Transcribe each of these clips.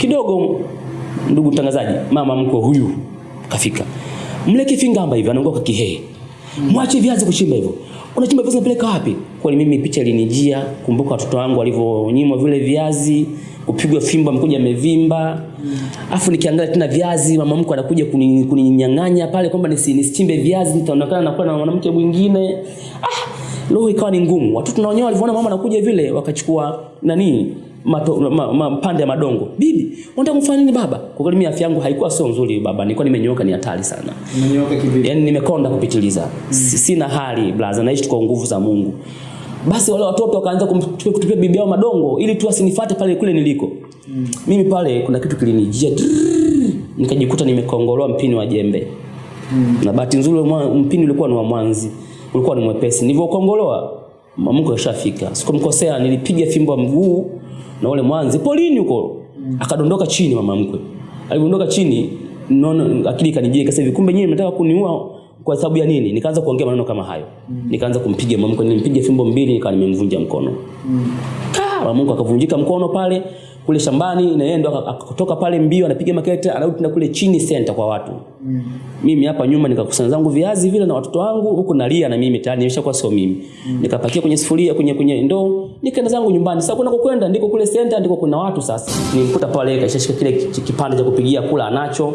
kidogo ndugu mtangazaji mama mko huyu kafika. Mle fingamba hivi anaongoka kihehe. Mwache viazi kuchimba hivyo. Unachimba viazi unapeleka wapi? Kwani mimi picha ilinijia kumbuka watoto wangu walivyonyimwa vile viazi kupigwa fimbo amekuja amevimba. Afu nikiangalia tena viazi mama mkwe anakuja kuni- kuninyang'anya pale kwamba nisi- nisichimbe viazi nitaonekana nakuwa na mwanamke mwingine. Ah, roho ikawa ni ngumu. Watoto na wenyewe walivyoona mama anakuja vile wakachukua nani mato, ma, ma, pande ya madongo. Bibi unataka kufanya nini baba? Kwa kweli mimi afya yangu haikuwa sio nzuri baba. Nilikuwa nimenyoka, ni hatari sana. Nimenyoka kivipi? yani nimekonda kupitiliza. Mm. sina hali blaza. Naishi kwa nguvu za Mungu. Basi wale watoto wakaanza kumtupia kutupia bibi yao madongo ili tu asinifuate pale kule niliko. Mm. mimi pale kuna kitu kilinijia. Nikajikuta nimekongoloa mpini wa jembe. Mm. na bahati nzuri mpini ulikuwa ni wa mwanzi. Ulikuwa ni mwepesi. Nilivyokongoloa mamungu yashafika. sikumkosea nilipiga fimbo mguu na ule mwanzi polini huko. Mm. akadondoka chini mama mkwe. Alidondoka chini nono akili kanijia ikasema hivi. Kumbe nyinyi mnataka kuniua kwa sababu ya nini? Nikaanza kuongea maneno kama hayo. Mm. nikaanza kumpiga mama mkwe nilimpiga fimbo mbili nikawa nimemvunja mkono. Kaa, mama mkwe akavunjika mkono pale kule shambani na yeye ndo akatoka pale mbio anapiga makete anarudi tena kule chini center kwa watu mm. mimi hapa nyuma nikakusanya zangu viazi vile na watoto wangu huku nalia na mimi tayari nimeshakuwa sio mimi mm. nikapakia kwenye sufuria kwenye kwenye ndoo nikaenda zangu nyumbani sasa kuna kukwenda ndiko kule center ndiko kuna watu sasa nilimkuta pale kaishashika kile kipande cha kupigia kula anacho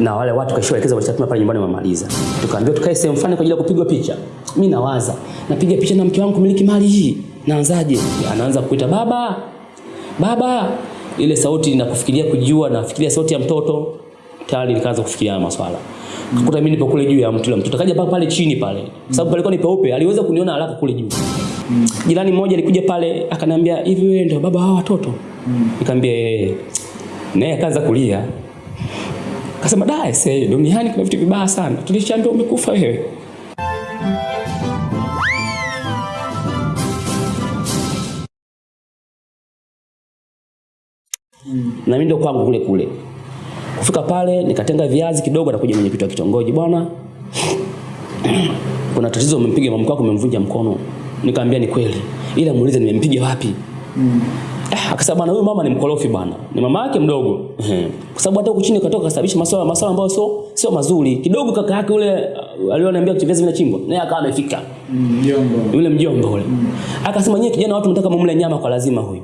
na wale watu kashaelekeza walishatuma pale nyumbani wamaliza. Tukaambiwa tukae sehemu fulani kwa ajili ya kupigwa picha. Mimi nawaza, napiga picha na mke wangu kumiliki mali hii. Naanzaje? Anaanza kuita baba. Baba. Ile sauti nakufikiria kujua na fikiria sauti ya mtoto. Tayari nikaanza kufikiria maswala. Kukuta mimi nipo kule juu ya mtu mtoto. akaja mpaka pale chini pale. Kwa sababu palikuwa ni peupe, aliweza kuniona haraka kule juu. Jirani mmoja alikuja pale akaniambia, "Hivi wewe ndio baba hawa watoto?" Nikamwambia, yeye, Naye akaanza kulia. Akasema da ese duniani kuna vitu vibaya sana. Tulishaambia umekufa wewe. Na mimi ndio kwangu kule kule. Kufika pale nikatenga viazi kidogo na kuja mwenyekiti wa kitongoji bwana. Kuna tatizo umempiga mama wako umemvunja mkono. Nikamwambia ni kweli. Ila muulize nimempiga wapi? Ah, akasema bwana huyu mama ni mkorofi bwana. Ni mama yake mdogo. Kwa sababu hata huku chini katoka kasababisha masuala masuala ambayo sio sio mazuri. Kidogo kaka yake ule uh, alioniambia vitu viazi vinachimbwa. Naye akawa amefika. Mjomba. Yule mjomba yule, Akasema nyie kijana watu mtaka mumle nyama kwa lazima huyu.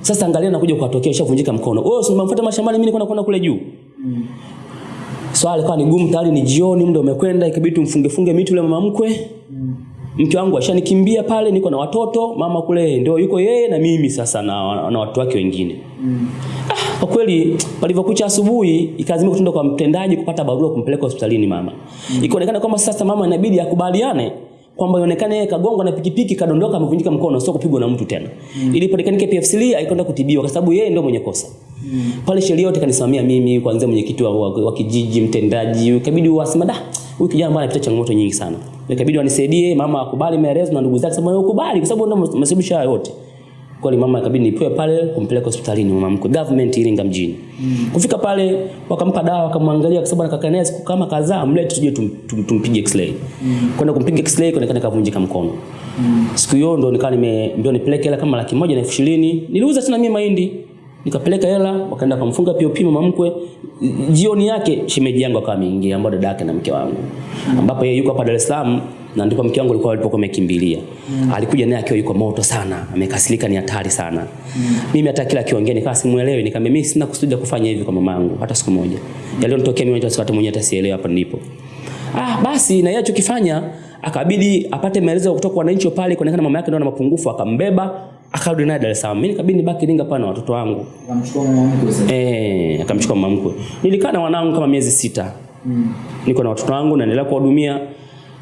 Sasa angalia nakuja kukatokea ushavunjika mkono. Wewe usimfuate mashambani mimi niko nakwenda kule juu. Mm. Swali likawa ni gumu tayari ni jioni muda umekwenda ikabidi tumfunge funge miti yule mama mkwe. Mm. Mke wangu ashanikimbia pale niko na watoto, mama kule ndio yuko yeye na mimi sasa na, na watu wake wengine. Mm. Ah, kwa kweli palivyokucha asubuhi ikazimika kutenda kwa mtendaji kupata barua kumpeleka hospitalini mama. Mm. Ikaonekana kwamba sasa mama inabidi akubaliane kwamba ionekane yeye kagongwa na pikipiki kadondoka amevunjika mkono sio kupigwa na mtu tena. Mm. Iliponekanike PFCL alikwenda kutibiwa kwa sababu yeye ndio mwenye kosa. Mm. Pale sheria yote kanisimamia mimi kuanzia mwenyekiti wa, wa, wa kijiji, mtendaji, ikabidi wasema da huyu kijana bwana anapita changamoto nyingi sana. Ikabidi wanisaidie mama akubali maelezo na ndugu zake sema yeye ukubali kwa sababu ndio masibisha yote yote. Kweli mama ikabidi nipewe pale kumpeleka hospitalini mama mkwe government Iringa mjini. Mm. Kufika pale wakampa dawa wakamwangalia kwa sababu anakaa naye siku kama kadhaa mlete tuje tum, tum, tumpige x-ray. Mm. Kwenda kumpiga x-ray kuonekana kavunjika mkono. Mm. Siku hiyo ndo nikawa nime ndio nipeleke hela kama laki moja na elfu ishirini. Niliuza tena mimi mahindi. Nikapeleka hela wakaenda kumfunga POP mama mkwe. Jioni yake shemeji yangu akawa ameingia ambao dada yake na mke wangu. Ambapo yeye yuko hapa Dar es Salaam na ndipo mke wangu alikuwa alipokuwa amekimbilia. Mm. Alikuja naye akiwa yuko moto sana, amekasirika ni hatari sana. Mm. Mimi hata kila akiongea nikawa simuelewi, nikamwambia mimi sina kusudi kufanya hivi kwa mama yangu hata siku moja. Mm. Yalionitokea mimi hata mwenyewe hata sielewi hapa nilipo. Ah, basi na yeye alichokifanya akabidi apate maelezo kutoka kwa wananchi pale kuonekana mama yake ndio ana mapungufu akambeba akarudi naye Dar es Salaam. Mimi nikabidi nibaki Iringa pale na watoto wangu. Akamchukua mama mkwe sasa. Eh, akamchukua mama mkwe. Nilikaa na wanangu kama miezi sita. Mm. Niko na watoto wangu naendelea kuwahudumia.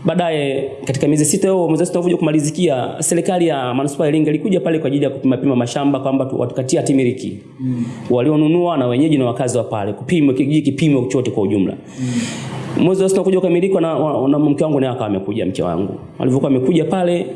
Baadaye katika miezi sita hiyo mwezi sita kumalizikia, serikali ya manispaa ya Iringa ilikuja pale kwa ajili ya kupima pima mashamba kwamba watukatia watukatie hati miliki. Mm. Walionunua na wenyeji na wakazi wa pale kupima kijiji kipimo chote kwa ujumla. Mm. Mwezi wa sita kuja kukamilika na, na mke wangu naye akawa amekuja mke wangu. Alivyokuwa amekuja pale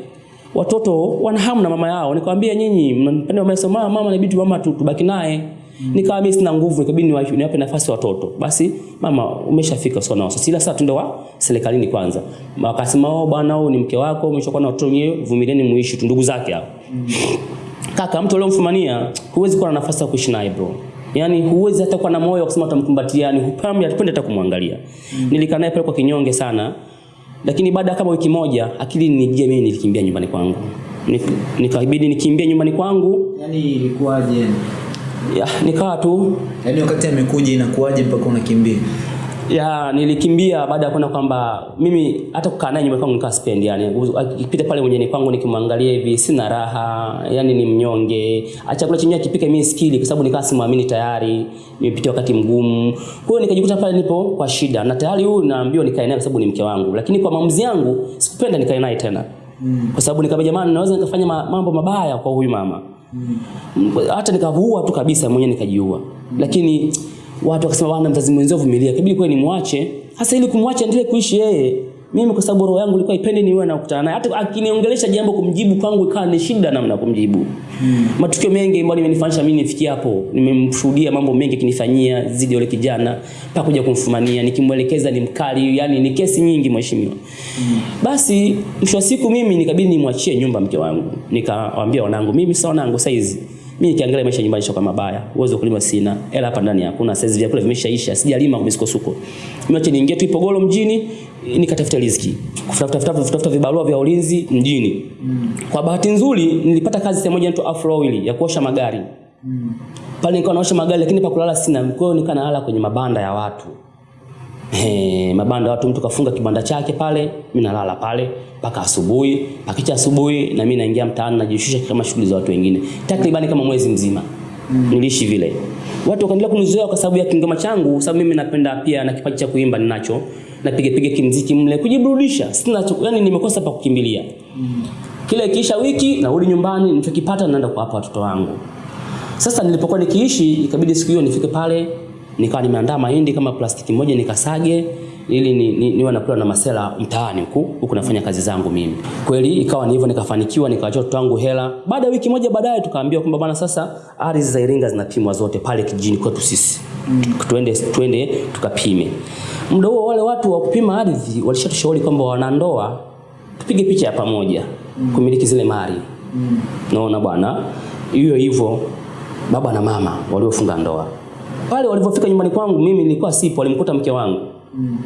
watoto wana hamu na mama yao. Nikamwambia nyinyi mnapenda mama sema mama inabidi mama tubaki naye. Mm. Nikawa mimi sina nguvu, ikabidi niwa- niwape nafasi watoto. Basi mama umeshafika sio na Sasa Ila sasa tunde wa serikalini kwanza. Wakasema oh bwana huyu ni mke wako, umeshakuwa na watoto wenyewe, vumilieni muishi tu ndugu zake hao. Kaka mtu aliyomfumania huwezi kuwa na nafasi ya kuishi naye bro. Yaani huwezi hata kuwa na moyo wa kusema utamkumbatia, yani hupambi hatupendi hata kumwangalia. Mm. Nilikaa naye pale kwa kinyonge sana. Lakini baada ya kama wiki moja akili nijie mimi nilikimbia nyumbani kwangu. Nik- Nikabidi nikimbie nyumbani kwangu. Yaani ilikuwaje? Ya, nikawa tu Yaani wakati amekuja inakuwaje mpaka unakimbia? Ya nilikimbia baada ya kuona kwamba mimi hata kukaa naye nyumbani kwangu nikaa sipendi yani akipita pale mwenyewe kwangu nikimwangalia hivi sina raha yani ni mnyonge. Chakula chenyewe akipika mimi sikili kwa sababu nikaa simwamini tayari nimepitia wakati mgumu. Kwa hiyo nikajikuta pale nipo kwa shida na tayari huyu naambiwa nikae naye kwa sababu ni mke wangu lakini kwa maamuzi yangu sikupenda nikae naye tena. Kwa sababu nikamwambia jamani naweza nikafanya mambo mabaya kwa huyu mama. Hata nikavua tu kabisa mwenyewe nikajiua. Lakini watu wakasema bwana mzazi mwenzio vumilia. Kabidi kweli nimwache. Hasa ili kumwacha endelee kuishi yeye. Mimi kwa sababu roho yangu ilikuwa ipende niwe na kukutana naye. Hata akiniongelesha jambo kumjibu kwangu ikawa ni shida namna kumjibu. Hmm. matukio mengi ambayo nimenifanyisha mimi nifikie hapo. Nimemshuhudia mambo mengi akinifanyia zidi yule kijana mpaka kuja kumfumania. Nikimwelekeza ni mkali yani ni kesi nyingi mheshimiwa. Hmm. basi mwisho wa siku mimi nikabidi nimwachie nyumba mke wangu. Nikawaambia wanangu mimi sasa wanangu saizi mimi nikiangalia maisha nyumbani sio mabaya. Uwezo kulima sina. Hela hapa ndani hakuna. Saizi vyakula vimeshaisha. Sijalima kwa misukosuko. Mimi acha niingie tu Ipogolo mjini nikatafuta riziki. Kutafuta tafuta tafuta vibarua vya ulinzi mjini. Kwa bahati nzuri nilipata kazi sehemu moja inaitwa Afro Oil ya kuosha magari. Pale nilikuwa naosha magari lakini pa kulala sina. Kwa hiyo nikaa nalala kwenye mabanda ya watu He, mabanda watu mtu kafunga kibanda chake pale, mimi nalala pale mpaka asubuhi. Pakicha asubuhi na mimi naingia mtaani najishusha kama shughuli za watu wengine. Takribani kama mwezi mzima. Mm. Niliishi vile. Watu wakaendelea kunizoea kwa sababu ya kingoma changu, sababu mimi napenda pia na kipaji cha kuimba ninacho. Napiga piga kimziki mle kujiburudisha. Sina yani nimekosa pa kukimbilia. Mm. Kile kisha wiki narudi nyumbani, nilichokipata naenda kuwapa watoto wangu. Sasa nilipokuwa nikiishi ikabidi siku hiyo nifike pale nikawa nimeandaa mahindi kama plastiki moja nikasage ili ni, ni, niwe nakula na masela mtaani huku huku nafanya kazi zangu mimi. Kweli ikawa ni hivyo nikafanikiwa nikawachia watoto wangu hela. Baada ya wiki moja baadaye tukaambiwa kwamba bwana sasa ardhi za Iringa zinapimwa zote pale kijijini kwetu sisi. Mm. Tuende tuende tukapime. Muda huo wale watu wa kupima ardhi walishatushauri kwamba wanandoa tupige picha ya pamoja mm. kumiliki zile mali. Mm. Naona bwana hiyo hivyo baba na mama waliofunga ndoa pale walivyofika nyumbani kwangu mimi nilikuwa sipo walimkuta mke wangu. Mm.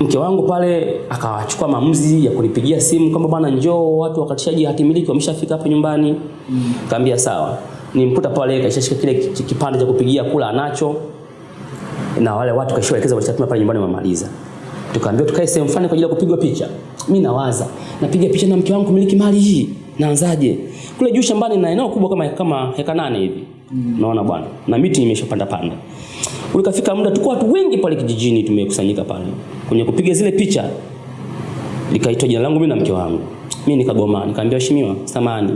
mke wangu pale akawachukua maamuzi ya kunipigia simu kwamba bwana njoo watu wakatishaji hati miliki wameshafika hapa nyumbani. Mm. kaambia sawa. Nimkuta pale kaishashika kile kipande cha kupigia kula anacho na wale watu kaishaelekeza walishapima pale nyumbani wamemaliza. Tukaambiwa tukae sehemu fulani kwa ajili ya kupigwa picha. Mimi nawaza napiga picha na mke wangu kumiliki mali hii naanzaje? Kule juu shambani na eneo kubwa kama kama heka nane hivi. Mm. naona bwana na miti imeshapanda panda ulikafika muda tuko watu wengi pale kijijini tumekusanyika pale. Kwenye kupiga zile picha likaitwa jina langu mimi na mke wangu. Mimi nikagoma nikamwambia heshima samani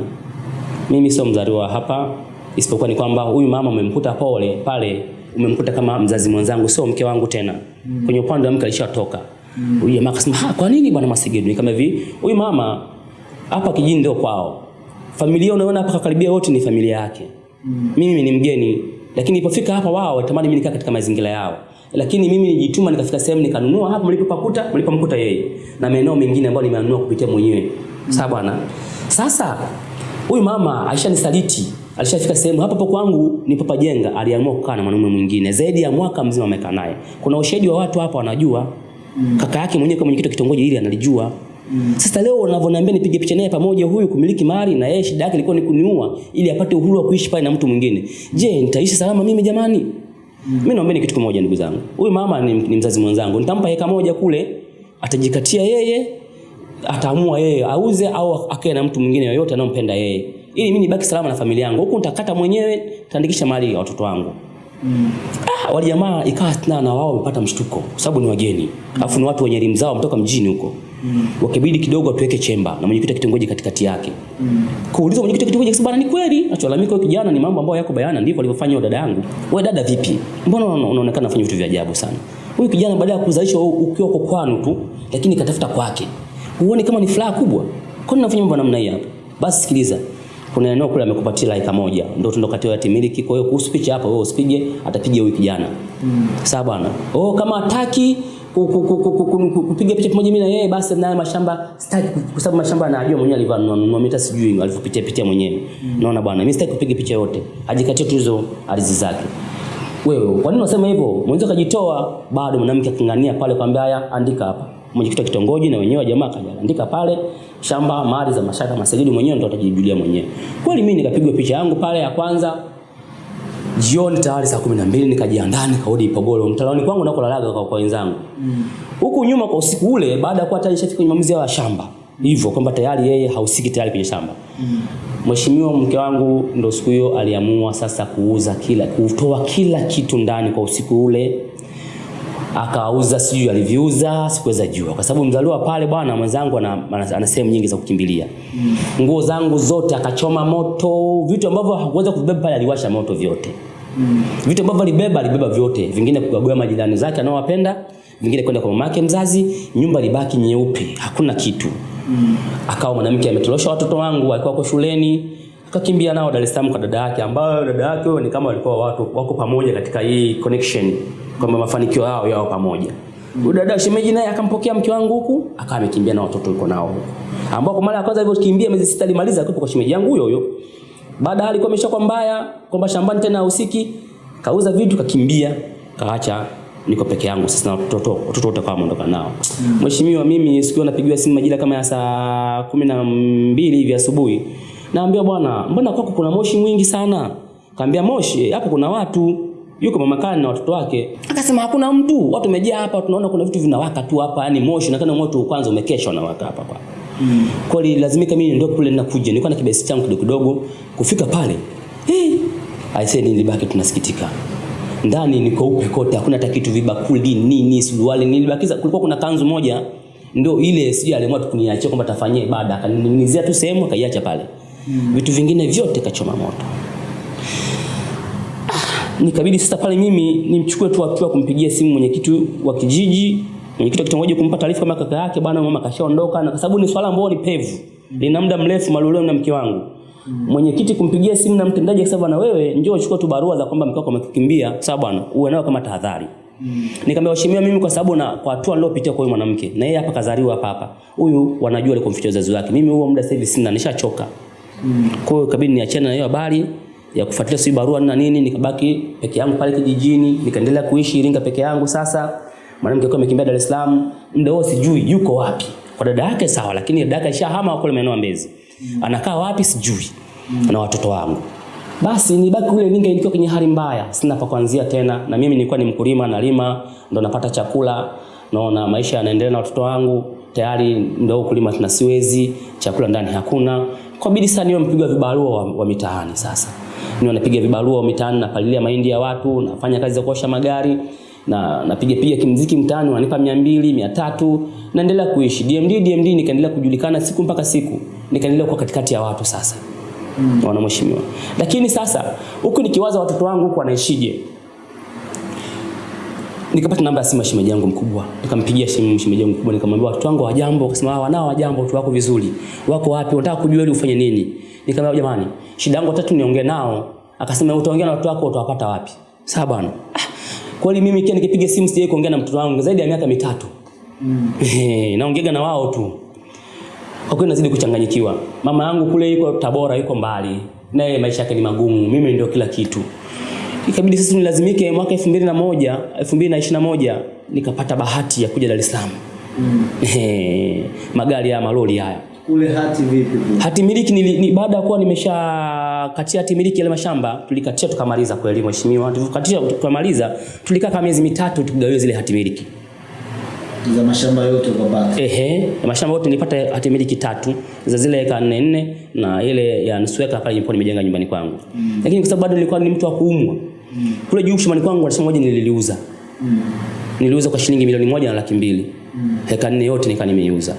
mimi sio mzaliwa hapa isipokuwa ni kwamba huyu mama umemkuta pole pale umemkuta kama mzazi mwenzangu sio mke wangu tena. Mm. kwenye upande wa mke alishatoka. Huyu mm. jamaa akasema ha kwa nini bwana Masegedu kama hivi huyu mama hapa kijini ndio kwao. Familia unaona hapa karibia wote ni familia yake. Mm. mimi ni mgeni lakini ilipofika hapa wao watamani mimi nikaa katika mazingira yao. Lakini mimi nijituma nikafika sehemu nikanunua. Hapa mlipopakuta mlipomkuta yeye na maeneo mengine ambayo nimeanunua kupitia mwenyewe. Sawa bwana. Sasa huyu mama alishanisaliti. Alishafika sehemu hapo hapo kwangu nipopajenga aliamua kukaa na mwanamume mwingine. Zaidi ya mwaka mzima amekaa naye. Kuna ushahidi wa watu hapa wanajua. Mm. kaka yake mwenyewe kama mwenyekiti wa kitongoji hili analijua Mm. Sasa leo unavyoniambia nipige picha naye pamoja huyu kumiliki mali na yeye shida yake ilikuwa ni kuniua ili apate uhuru wa kuishi pale na mtu mwingine. Je, nitaishi salama mimi jamani? Mm. Mimi mm. naombeni kitu kimoja ndugu zangu. Huyu mama ni, ni mzazi mwenzangu. Nitampa heka moja kule atajikatia yeye ataamua yeye auze au akae na mtu mwingine yoyote anayompenda yeye. Ili mimi nibaki salama na familia yangu. Huku nitakata mwenyewe, nitaandikisha mali ya watoto wangu. Mm. Ah, wale jamaa ikawa na wao wamepata mshtuko kwa sababu ni wageni. Alafu ni watu wenye elimu zao wametoka mjini huko. Mm. Wakibidi kidogo atuweke chemba na mwenyekiti wa kitongoji katikati yake. Mm. kuuliza mwenyekiti wa kitongoji akasema bana ni kweli. Acholalamika huyo kijana ni mambo ambayo yako bayana ndivyo alivyofanya dada yangu. Wewe dada vipi? Mbona una- unaonekana unafanya vitu vya ajabu sana? Huyu kijana baada ya kuzalisha ukiwa kwa kwanu tu lakini katafuta kwake. Huoni kama ni furaha kubwa? Kwa nini unafanya mambo namna hii hapa? Basi sikiliza. Kuna eneo kule amekupatia laika moja. Ndio tundo kati ya timiliki. Kwa hiyo kuhusu picha hapa wewe usipige, atapiga huyu kijana. Mm. Sawa bwana. Oh kama hataki ku- ku- ku- ku- ku- ku- ku- kupiga picha pamoja mimi na yeye basi naye mashamba sitaki kwa sababu mashamba anajua mwenyewe alivaa nunua mita sijui alivyopitia pitia mwenyewe. Naona bwana mimi sitaki kupiga picha yote. Ajikatie tu hizo ardhi zake. wewe kwa nini unasema hivyo mwenzo kajitoa bado mwanamke akingania pale kwambia haya andika hapa mwenyekiti wa kitongoji na wenyewe jamaa kaja andika pale shamba mali za mashaka masajidi mwenyewe ndo atajijulia mwenyewe kweli mimi nikapigwa picha yangu pale ya kwanza jioni tayari saa kumi na mbili nikajiandaa nikarudi Ipogolo mtaloni kwangu nakolalaga kwa, kwa wenzangu. Huku nyuma kwa usiku ule baada ya kuwa tayari shafika kwenye maamuzi ya shamba. Hivyo kwamba tayari yeye hausiki tayari kwenye shamba. Mheshimiwa mke wangu ndo siku hiyo aliamua sasa kuuza kila kutoa kila kitu ndani kwa usiku ule akauza sijui aliviuza sikuweza jua. Kwa sababu mzaliwa pale bwana mwenzangu ana, ana, sehemu nyingi za kukimbilia. Nguo zangu zote akachoma moto vitu ambavyo hakuweza kuvibeba pale aliwasha moto vyote. Mm. vitu ambavyo alibeba alibeba vyote. Vingine kugagua majirani zake anaowapenda vingine kwenda kwa mamake mzazi nyumba libaki nyeupe hakuna kitu. Mm. akawa mwanamke ametolosha watoto wangu walikuwa kwa shuleni akakimbia nao Dar es Salaam kwa dada yake ambayo dada yake ni kama walikuwa watu wako pamoja katika hii connection kwamba mafanikio yao yao pamoja. Huyu dada shemeji naye akampokea mke wangu huku akawa amekimbia na watoto yuko nao huku. Ambao kwa mara ya kwanza alivyokimbia miezi sita alimaliza akiwa kwa shemeji yangu huyo huyo. Baada alikuwa ameshakuwa mbaya kwamba shambani tena hahusiki kauza vitu kakimbia kaacha niko peke yangu sasa na watoto watoto wote kama ondoka nao. Mheshimiwa mimi siku napigiwa simu majira kama ya saa kumi na mbili hivi asubuhi. Naambia bwana mbona kwako kuna moshi mwingi sana? Kaambia moshi hapo kuna watu yuko mama Kani na watoto wake. Akasema hakuna mtu. Watu wamejaa hapa tunaona kuna vitu vinawaka tu hapa. Yani moshi na kana moto kwanza umekesha unawaka hapa kwa. Mm. kweli lazimika mimi ndio kule ninakuja. Nilikuwa na kibesi changu kidogo kidogo. Kufika pale hey, I said nilibaki tunasikitika ndani ni kweupe kote hakuna hata kitu vibakuli nini suruali nilibakiza kulikuwa kuna kanzu moja. Ndio ile sijui aliamua tukuniachia kwamba tafanyie ibada. Akanining'inizia tu sehemu akaiacha pale. Mm. vitu vingine vyote kachoma moto nikabidi sasa pale mimi nimchukue tu hatua kumpigia simu mwenyekiti wa kijiji mwenyekiti wa kitongoji kumpa taarifa kama kaka yake bwana mama kashaondoka na kwa sababu ni swala ambalo ni pevu lina muda mrefu malulio na mke wangu mwenyekiti kumpigia simu na mtendaji akisema na wewe njoo chukua tu barua za kwamba mke wako amekimbia sawa bwana uwe nayo kama tahadhari Mm. Nikamwambia waheshimiwa mimi kwa sababu na kwa hatua nilopitia kwa huyu mwanamke na yeye hapa kazaliwa hapa hapa. Huyu wanajua alikomficha wazazi wake. Mimi huo muda sasa hivi sina nishachoka. Mm. Kwa hiyo kabidi niachane na hiyo habari ya kufuatilia si barua na nini nikabaki peke yangu pale kijijini nikaendelea kuishi Iringa peke yangu. Sasa mwanamke alikuwa amekimbia Dar es Salaam muda huo sijui yuko wapi. Kwa dada yake sawa lakini dada yake alishahama kule maeneo ya Mbezi. Anakaa wapi sijui na watoto wangu. Basi nibaki kule Iringa nikiwa kwenye hali mbaya. Sina pa kuanzia tena na mimi nilikuwa ni mkulima nalima ndo napata chakula. Naona maisha yanaendelea na watoto wangu tayari ndo kulima tuna siwezi chakula ndani hakuna. Kwa bidii sana niwe mpiga vibarua wa, wa mitaani sasa niwe napiga vibarua mitaani mitaani napalilia mahindi ya watu nafanya kazi za kuosha magari na napiga piga kimziki mtaani wananipa 200 300 naendelea kuishi. DMD DMD nikaendelea kujulikana siku mpaka siku nikaendelea kuwa katikati ya watu sasa mm. wana mheshimiwa lakini sasa huku nikiwaza watoto wangu huku wanaishije? Nikapata namba ya simu ya shemeji yangu mkubwa nikampigia simu shemeji yangu mkubwa nikamwambia watoto wangu hawajambo akasema wanao hawajambo watu wako vizuri. Wako wapi? Unataka kujua ili ufanye nini nikamwambia jamani shida yangu tatu niongee nao. Akasema utaongea na watu wako utawapata wapi? Sawa bwana. Ah, kweli mimi kia nikipiga simu sijai kuongea na mtoto wangu zaidi ya miaka mitatu. Mm. naongeaga na wao tu. Kwa kweli nazidi kuchanganyikiwa. Mama yangu kule yuko Tabora yuko mbali. Naye maisha yake ni magumu. Mimi ndio kila kitu. Ikabidi sisi nilazimike mwaka 2001 2021 nikapata bahati ya kuja Dar es Salaam. Mm. magari ya malori haya Kule hati vipi? hati miliki ni, ni, baada ya kuwa nimesha katia hati miliki ile mashamba tulikatia tukamaliza kweli mheshimiwa tulikatia tukamaliza tulikaa kama miezi mitatu tukigawiwa zile hati miliki Za mashamba yote ukapata. Ehe, mashamba yote nilipata hati miliki tatu za zile eka nne nne na ile ya nusu eka pale nilipo nimejenga nyumbani kwangu. Mm. Lakini kwa sababu bado nilikuwa ni mtu wa kuumwa. Mm. Kule juu shambani kwangu alisema moja nililiuza. Mm. Niliuza kwa shilingi milioni moja na laki mbili. Mm. Heka nne yote nika nimeiuza.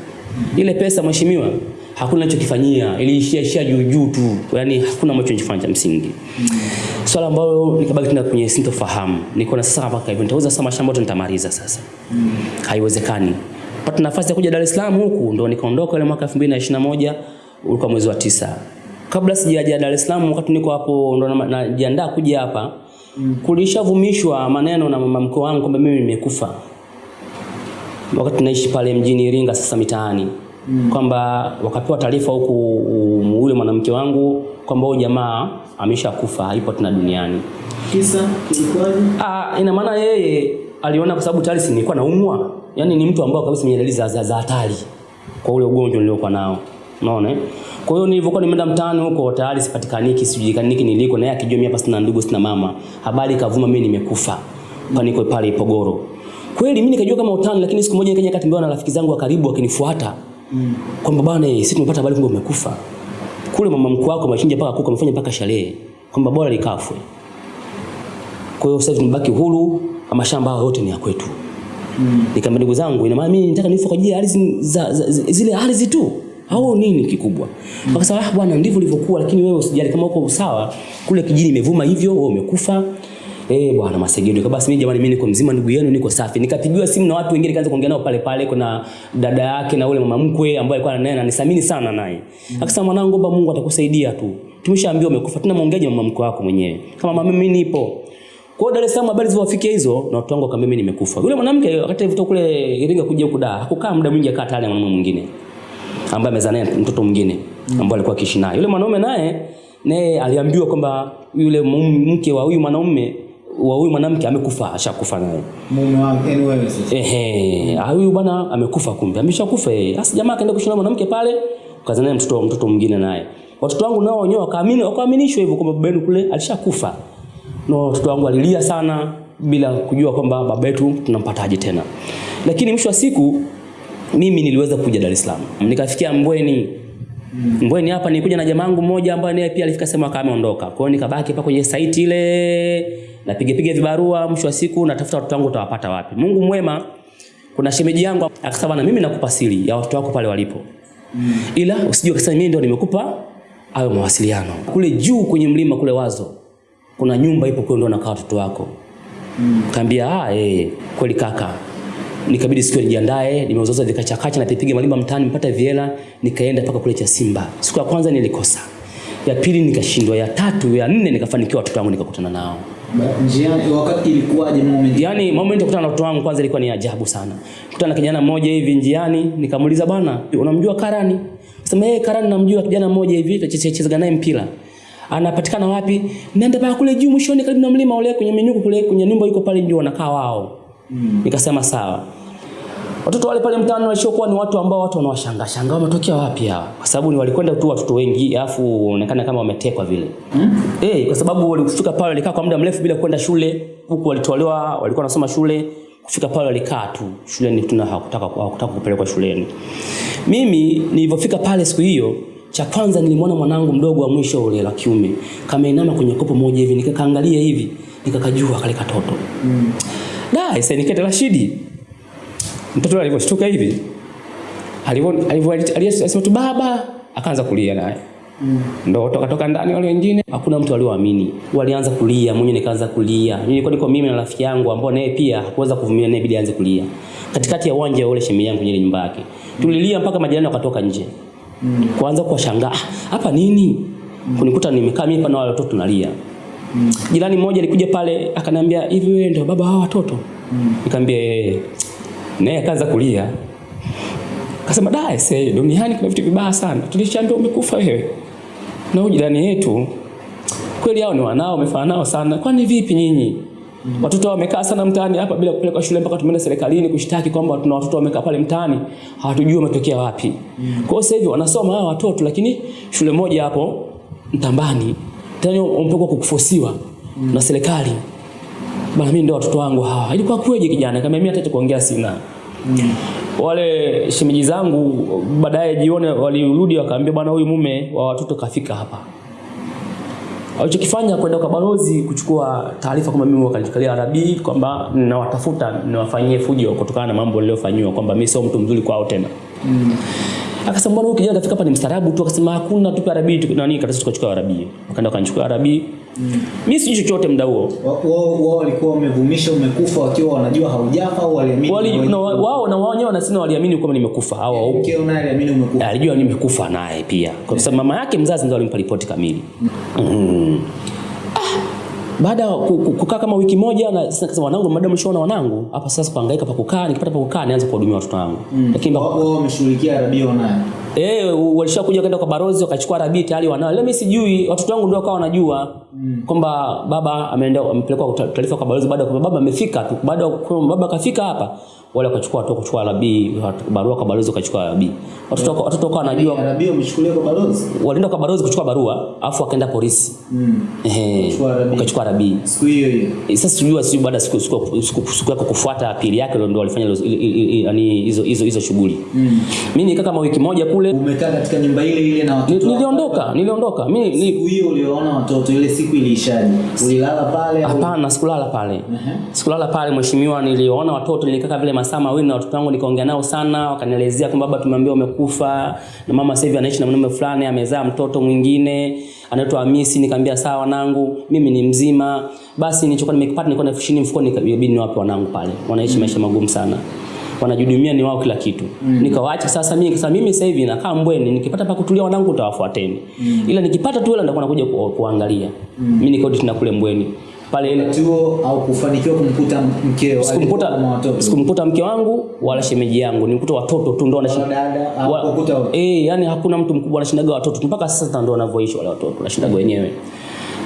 Ile pesa mheshimiwa hakuna anachokifanyia, iliishia ishia juu juu tu. Yaani hakuna ambacho nilifanya cha msingi. Mm. Swala ambalo nikabaki tena kwenye sintofahamu. Niko na sasa mpaka hivyo nitauza sasa mashamba yote nitamaliza sasa. Mm. Haiwezekani. Pata nafasi ya kuja Dar es Salaam huku ndo nikaondoka ile mwaka 2021 ulikuwa mwezi wa tisa. Kabla sijaja Dar es Salaam wakati niko hapo ndo na- najiandaa kuja hapa mm. kulishavumishwa maneno na mama mkwe wangu kwamba mimi nimekufa. Wakati tunaishi pale mjini Iringa sasa mitaani mm. kwamba wakapewa taarifa huku yule ule mwanamke wangu kwamba huyu jamaa ameshakufa, haipo tena duniani. Kisa kilikuwaje? Ah, ina maana yeye aliona kwa sababu tayari nilikuwa naumwa. Yaani ni mtu ambao kabisa mwenye dalili za za za hatari kwa ule ugonjwa niliokuwa nao. Unaona? eh? Kwa hiyo nilivyokuwa nimeenda mtaani huko tayari sipatikaniki, sijulikaniki niliko na yeye akijua mimi hapa sina ndugu sina mama. Habari kavuma mimi nimekufa. Kwa niko pale Ipogoro. Kweli mimi nikajua kama utani lakini siku moja nikaja katembewa na rafiki zangu wa karibu wakinifuata. mm. Kwamba bwana eh, sisi tumepata habari kwamba umekufa. Kule mama mkuu wako amechinja paka kuku amefanya mpaka sherehe. Kwamba bora likafwe. Kwa hiyo sasa tumebaki huru, mashamba hayo yote ni ya kwetu. Mm. Nikamwambia ndugu zangu, ina maana mimi nataka nife kwa ajili ya ardhi zile ardhi tu au nini kikubwa? Mm. Akasema ah, bwana ndivyo ilivyokuwa, lakini wewe usijali kama uko sawa, kule kijini imevuma hivyo, wewe umekufa. Eh bwana Masegedo, kwa basi mimi jamani, mimi niko mzima, ndugu yenu niko safi. Nikapigiwa simu na watu wengine, kaanza kuongea nao pale pale, kuna dada yake na ule mama mkwe ambaye alikuwa naye ananisamini sana naye. mm. Akasema mwanangu, omba Mungu atakusaidia tu. Tumeshaambiwa umekufa, tuna muongeaje mama mkwe wako mwenyewe? Kama mama mimi nipo. Kwa Dar es Salaam habari zilizowafikia hizo na watu wangu wakamwambia mimi nimekufa. Yule mwanamke wakati alivyotoka kule Iringa kuja huku Dar, hakukaa muda mwingi akaa tayari na mwanamume mwingine ambaye amezaa naye mtoto mwingine ambaye alikuwa akiishi naye. Yule mwanaume naye naye aliambiwa kwamba yule mke wa huyu mwanaume wa huyu mwanamke amekufa, ashakufa naye. Mume wake, yani wewe sasa. Ehe, ah, huyu bwana amekufa kumbe. Ameshakufa yeye. Sasa jamaa akaenda kushona mwanamke pale, kaza naye mtoto mtoto mwingine naye. Watoto wangu nao wenyewe wakaamini, wakaaminishwa hivyo kwamba baba yenu kule alishakufa. Na No, watoto wangu walilia sana bila kujua kwamba baba yetu tunampataje tena. Lakini mwisho wa siku mimi niliweza kuja Dar es Salaam. Nikafikia Mbweni. Mbweni hapa nilikuja na jamaa wangu mmoja ambaye naye pia alifika sema kama ameondoka. Kwa hiyo nikabaki hapa kwenye site ile napiga piga vibarua, mwisho wa siku natafuta watoto wangu utawapata wapi. Mungu mwema kuna shemeji yangu akasema bana mimi nakupa siri ya watoto wako pale walipo. mm. Ila usijue kasa mimi ndio nimekupa hayo mawasiliano. Kule juu kwenye mlima kule Wazo kuna nyumba ipo kule ndio nakaa watoto wako. mm. Kaambia ah eh kweli kaka. Nikabidi siku nijiandae, nimeuzoza vikachakacha na pipiga malimba mtaani mpata viela, nikaenda mpaka kule cha Simba. Siku ya kwanza nilikosa. Ya pili nikashindwa, ya tatu, ya nne nikafanikiwa watoto wangu nikakutana nao. Njiani wakati ilikuwaje moment? Yaani moment ya kukutana na watoto wangu kwanza ilikuwa ni ajabu sana. Kukutana na kijana mmoja hivi njiani, nikamuuliza bwana, unamjua Karani? Sema yeye Karani namjua kijana mmoja hivi tunacheza naye mpira. Anapatikana wapi? Nenda pale kule juu mwishoni karibu na mlima ule kwenye menyuko kule kwenye nyumba yuko pale ndio wanakaa wao. Nikasema sawa. Watoto wale pale mtaani walishokuwa ni watu ambao watu wanawashangaa shangaa wametokea wapi hawa? Kwa sababu ni walikwenda tu watoto wengi alafu onekana kama wametekwa vile. Hmm? Eh, kwa sababu walifika pale walikaa kwa muda mrefu bila kwenda shule, huku walitolewa, walikuwa wanasoma shule, kufika pale walikaa tu shuleni, tuna hawakutaka hawakutaka kupelekwa shuleni. Mimi nilivyofika pale siku hiyo, cha kwanza nilimwona mwanangu mdogo wa mwisho ule la kiume kameinama kwenye kopo moja hivi, nikakaangalia hivi, nikakajua kale katoto. Mm. Da, sasa nikete Rashidi. Mtoto alivyoshtuka hivi, alivyo alivyo tu baba, akaanza kulia naye. Mm. Ndo toka toka ndani wale wengine hakuna mtu alioamini. Walianza kulia, mwenye nikaanza kulia. Mimi nilikuwa niko mimi na rafiki yangu ambao naye pia hakuweza kuvumilia naye bidi aanze kulia. Katikati ya uwanja ule shemi yangu ile nyumba yake. Tulilia mpaka majirani wakatoka nje. Mm. Kuanza kuwashangaa, "Ah, hapa nini? mm. Kunikuta nimekaa mimi pana na wale watoto tunalia. Mm. Jirani mmoja alikuja pale akaniambia, "Hivi wewe ndio baba hawa watoto?" Mm. Nikamwambia, "Eh." Naye akaanza kulia. Akasema, "Da, sasa duniani kuna vitu vibaya sana. Tulishaambia umekufa wewe." Na huyu jirani yetu kweli hao ni wanao wamefanana nao sana. Kwani vipi nyinyi? Watoto wamekaa sana mtaani hapa bila kupelekwa shule mpaka tumeenda serikalini kushtaki kwamba tuna watoto wamekaa pale mtaani hawatujui wametokea wapi. Mm. Kwa hiyo sasa hivi wanasoma hao watoto lakini shule moja hapo Mtambani tena wamepelekwa kukufosiwa mm. na serikali. Bana mimi ndio watoto wangu hawa. Ilikuwa kweje kijana? Kama mimi hata kuongea sina. Wale shemeji zangu baadaye jione walirudi wakaambia bwana huyu mume wa watoto kafika hapa. Alichokifanya kwenda kwa balozi kuchukua taarifa kwamba mimi wakanikalia arabi kwamba ninawatafuta niwafanyie fujo kutokana na mambo niliyofanyiwa kwamba mimi sio mtu mzuri kwao tena. Mm. Akasema mbona huyu kijana kafika hapa ni mstaarabu tu, akasema hakuna tupe arabi tu nani katasi tukachukua arabi. Wakaenda wakanichukua arabi. Mimi sijui chochote mda huo. Wao wao walikuwa wamevumisha umekufa wakiwa wanajua haujafa au waliamini? Wali, wao na wao wenyewe wanasema waliamini kwamba nimekufa Mkeo naye aliamini umekufa. alijua nimekufa naye pia kwa sababu mama yake mzazi ndo alimpa ripoti kamili mm. ah. Baada ya ku- ku- kukaa kama wiki moja na sasa kasema wanangu madam mshaona wanangu hapa sasa kuhangaika pa kukaa nikipata pa kukaa nianze kuhudumia watoto wangu lakini Wao wao wameshughulikia rabio naye. Eh, walishakuja kwenda kwa barozi wakachukua rabii tayari wanao. Leo mimi sijui, watoto wangu ndio wakawa wanajua mm. kwamba baba ameenda amepelekwa ta- taarifa kwa barozi baada ya baba amefika tu. Baada ya baba kafika hapa, wale wakachukua watu kuchukua rabii, barua kwa balozi wakachukua rabii. Watoto yeah. watoto kwa wanajua, Rabio wamechukuliwa kwa balozi. walienda kwa balozi kuchukua barua, afu wakaenda polisi. Mm. Ehe, wakachukua rabii. Siku hiyo hiyo. Eh, Sasa sijui sijui baada siku siku siku siku yako kufuata pili yake ndio walifanya yaani hizo hizo hizo shughuli. Mimi nikaa kama wiki moja kule Umekaa katika nyumba ile ile na watoto. niliondoka niliondoka mimi ni, Siku hiyo ulioona watoto ile siku iliishaje? Ulilala pale hapana sikulala pale sikulala pale mheshimiwa niliona watoto nilikaa vile masaa mawili na watoto wangu nikaongea nao sana wakanielezea kwamba baba tumeambiwa umekufa na mama sasa hivi anaishi na mwanaume fulani amezaa mtoto mwingine anaitwa Hamisi. Nikamwambia sawa wanangu mimi ni mzima. Basi nilichokuwa nimekipata nilikuwa na elfu ishirini mfukoni nikabidi niwape wanangu pale. Wanaishi maisha magumu sana. Wanajihudumia ni wao kila kitu. Mm. nikawaacha sasa mimi nikasema mimi sasa hivi nakaa mbweni nikipata pa kutulia wanangu utawafuateni. Mm. ila nikipata tu hela nitakuwa nakuja ku, kuangalia. Mm. mimi nikarudi tena kule mbweni pale ile tuo au kufanikiwa kumkuta mkeo sikumkuta sikumkuta mke wangu wala shemeji yangu nilikuta watoto tu ndo anashinda wanashinda dada au eh yani hakuna mtu mkubwa anashindaga watoto mpaka sasa ndo wanavyoishi wale watoto wanashindaga wenyewe.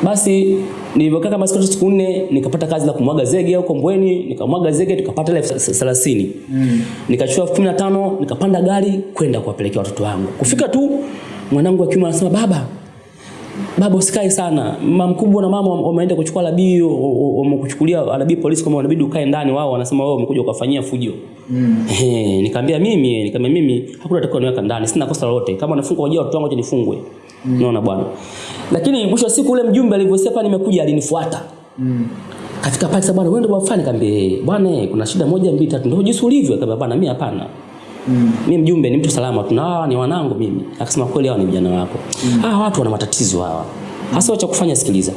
Basi nilivyokaa kama siku siku nne nikapata kazi la kumwaga zege huko mbweni nikamwaga zege tukapata elfu thelathini. Mm. nikachukua elfu nikapanda gari kwenda kuwapelekea watoto wangu. Kufika tu mwanangu wa kiume anasema baba baba usikae sana. Mama mkubwa na mama wameenda kuchukua labii wamekuchukulia labii polisi kama wanabidi ukae ndani wao wanasema wao umekuja ukafanyia fujo. Mm. eh nikamwambia mimi nikamwambia mimi hakuna atakao niweka ndani sina kosa lolote. Kama nafungwa wajua watu wangu acha nifungwe. Mm. naona bwana. Lakini mwisho wa siku ule mjumbe alivyosema hapa nimekuja alinifuata. Mm. katika pale sasa bwana wewe ndio bwana nikamwambia "Eh, bwana eh, kuna shida moja mbili tatu. Ndio jinsi ulivyo. Akamwambia bwana mimi hapana Mm. mimi mjumbe ni mtu salama tu, na ni wanangu mimi. Akasema kweli hawa ni vijana wako. Mm. hawa watu wana matatizo hawa. Hasa cha kufanya sikiliza.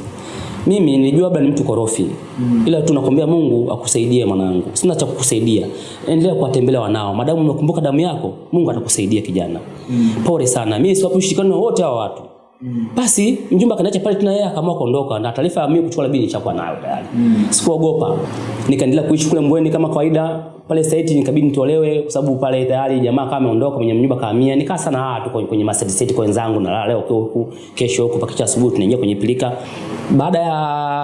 Mimi nilijua labda ni mtu korofi. Mm. ila tu nakwambia Mungu akusaidie mwanangu. Sina cha kukusaidia. Endelea kuwatembelea wanao. Madamu umekumbuka damu yako? Mungu atakusaidia kijana. Mm. pole sana. Mimi siwapi ushirikiano wote hawa watu Mm. Basi mjumbe akaniacha pale tena yeye akaamua kuondoka na taarifa ya mimi kuchukua labini nishakuwa nayo tayari. Mm. Sikuogopa. Nikaendelea kuishi kule Mbweni kama kawaida. Pale site nikabidi nitolewe kwa sababu pale tayari jamaa kama ameondoka mwenye nyumba kahamia. Nikaa sana haa tuko kwenye master site kwa wenzangu na leo huku kesho huku pakicha asubuhi tunaingia kwenye pilika. Baada ya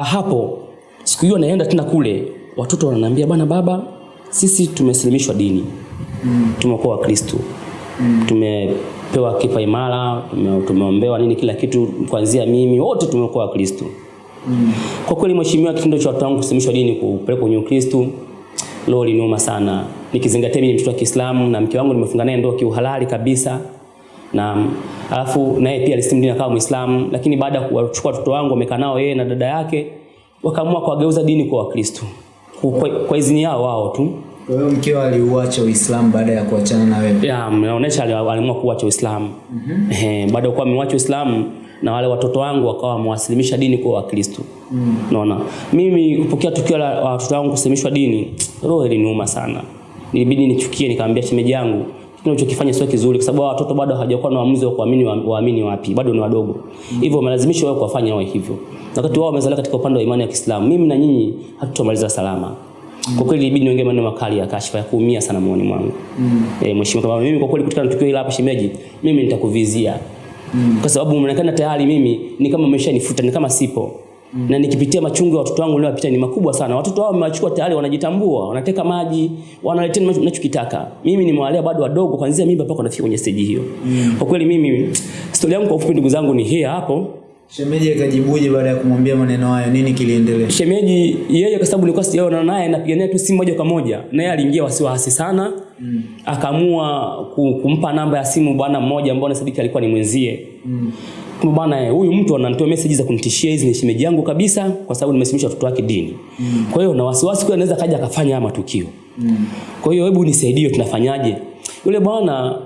hapo siku hiyo naenda tena kule watoto wananiambia bwana baba sisi tumeslimishwa dini. Mm. Tumekuwa Wakristo. Mm. Tumepewa kipa imara, tume, tumeombewa nini kila kitu kuanzia mimi wote tumekuwa Wakristo. Mm. Kwa kweli mheshimiwa, kitendo cha watu wangu kusimamishwa dini kupelekwa kwenye Ukristo leo liniuma sana, nikizingatia mimi mtoto wa Kiislamu na mke wangu nimefunga naye ndoa kiuhalali kabisa na alafu naye pia alisilimu dini akawa Muislamu, lakini baada ya kuwachukua watoto wangu wamekaa nao yeye na dada yake wakaamua kuwageuza dini kwa Wakristo kwa, kwa izini yao wao tu. Kwa hiyo mkeo aliuacha Uislamu baada ya kuachana na wewe. Ya, mnaonesha aliamua kuacha Uislamu. Mm -hmm. Baada ya kuwa amewacha Uislamu na wale watoto wangu wakawa wamewasilimisha dini kwa Wakristo. Mm. Naona mimi kupokea tukio la watoto wangu kusilimishwa dini, roho iliniuma sana. Nilibidi nichukie, nikamwambia shemeji yangu kile unachokifanya sio kizuri, kwa sababu hao watoto bado hawajakuwa na uamuzi wa kuamini waamini wapi, bado ni wadogo. Hivyo wamelazimishwa wao kuwafanya wao hivyo, wakati wao wamezaliwa katika upande wa imani ya Kiislamu. Mimi na nyinyi hatutomaliza salama. Kwa kweli ilibidi niongee maneno makali ya kashfa ya kuumia sana moyoni mwangu. Mm. E, mheshimiwa kama mimi kwa kweli kutokana na tukio hili hapa shemeji, mimi nitakuvizia. Mm. Kwa sababu mnaonekana tayari mimi ni kama umeshanifuta, ni kama sipo. Mm. Na nikipitia machungu ya watoto wangu niliyopita ni makubwa sana. Watoto wao wamewachukua tayari wanajitambua, wanateka maji, wanaletea ninachokitaka. Mimi nimewalea bado wadogo kuanzia mimba mpaka wanafika kwenye stage hiyo. Mm. Kwa kweli mimi stori yangu kwa ufupi ndugu zangu ni hii hapo. Shemeji akajibuje baada ya kumwambia maneno hayo? Nini kiliendelea? Shemeji yeye kwa sababu nilikuwa sijaona naye napigania tu simu moja kwa moja. Naye aliingia wasiwasi sana. Mm. Akaamua kumpa namba ya simu bwana mmoja ambaye nasadiki alikuwa ni mwenzie. Mm. kwa bwana huyu mtu ananitoa message za kunitishia hizi ni shemeji yangu kabisa kwa sababu nimesimisha watoto wake dini. Mm. Kwa hiyo na wasiwasi kwa anaweza kaja akafanya haya matukio. Mm. Kwa hiyo hebu nisaidie tunafanyaje? Yule bwana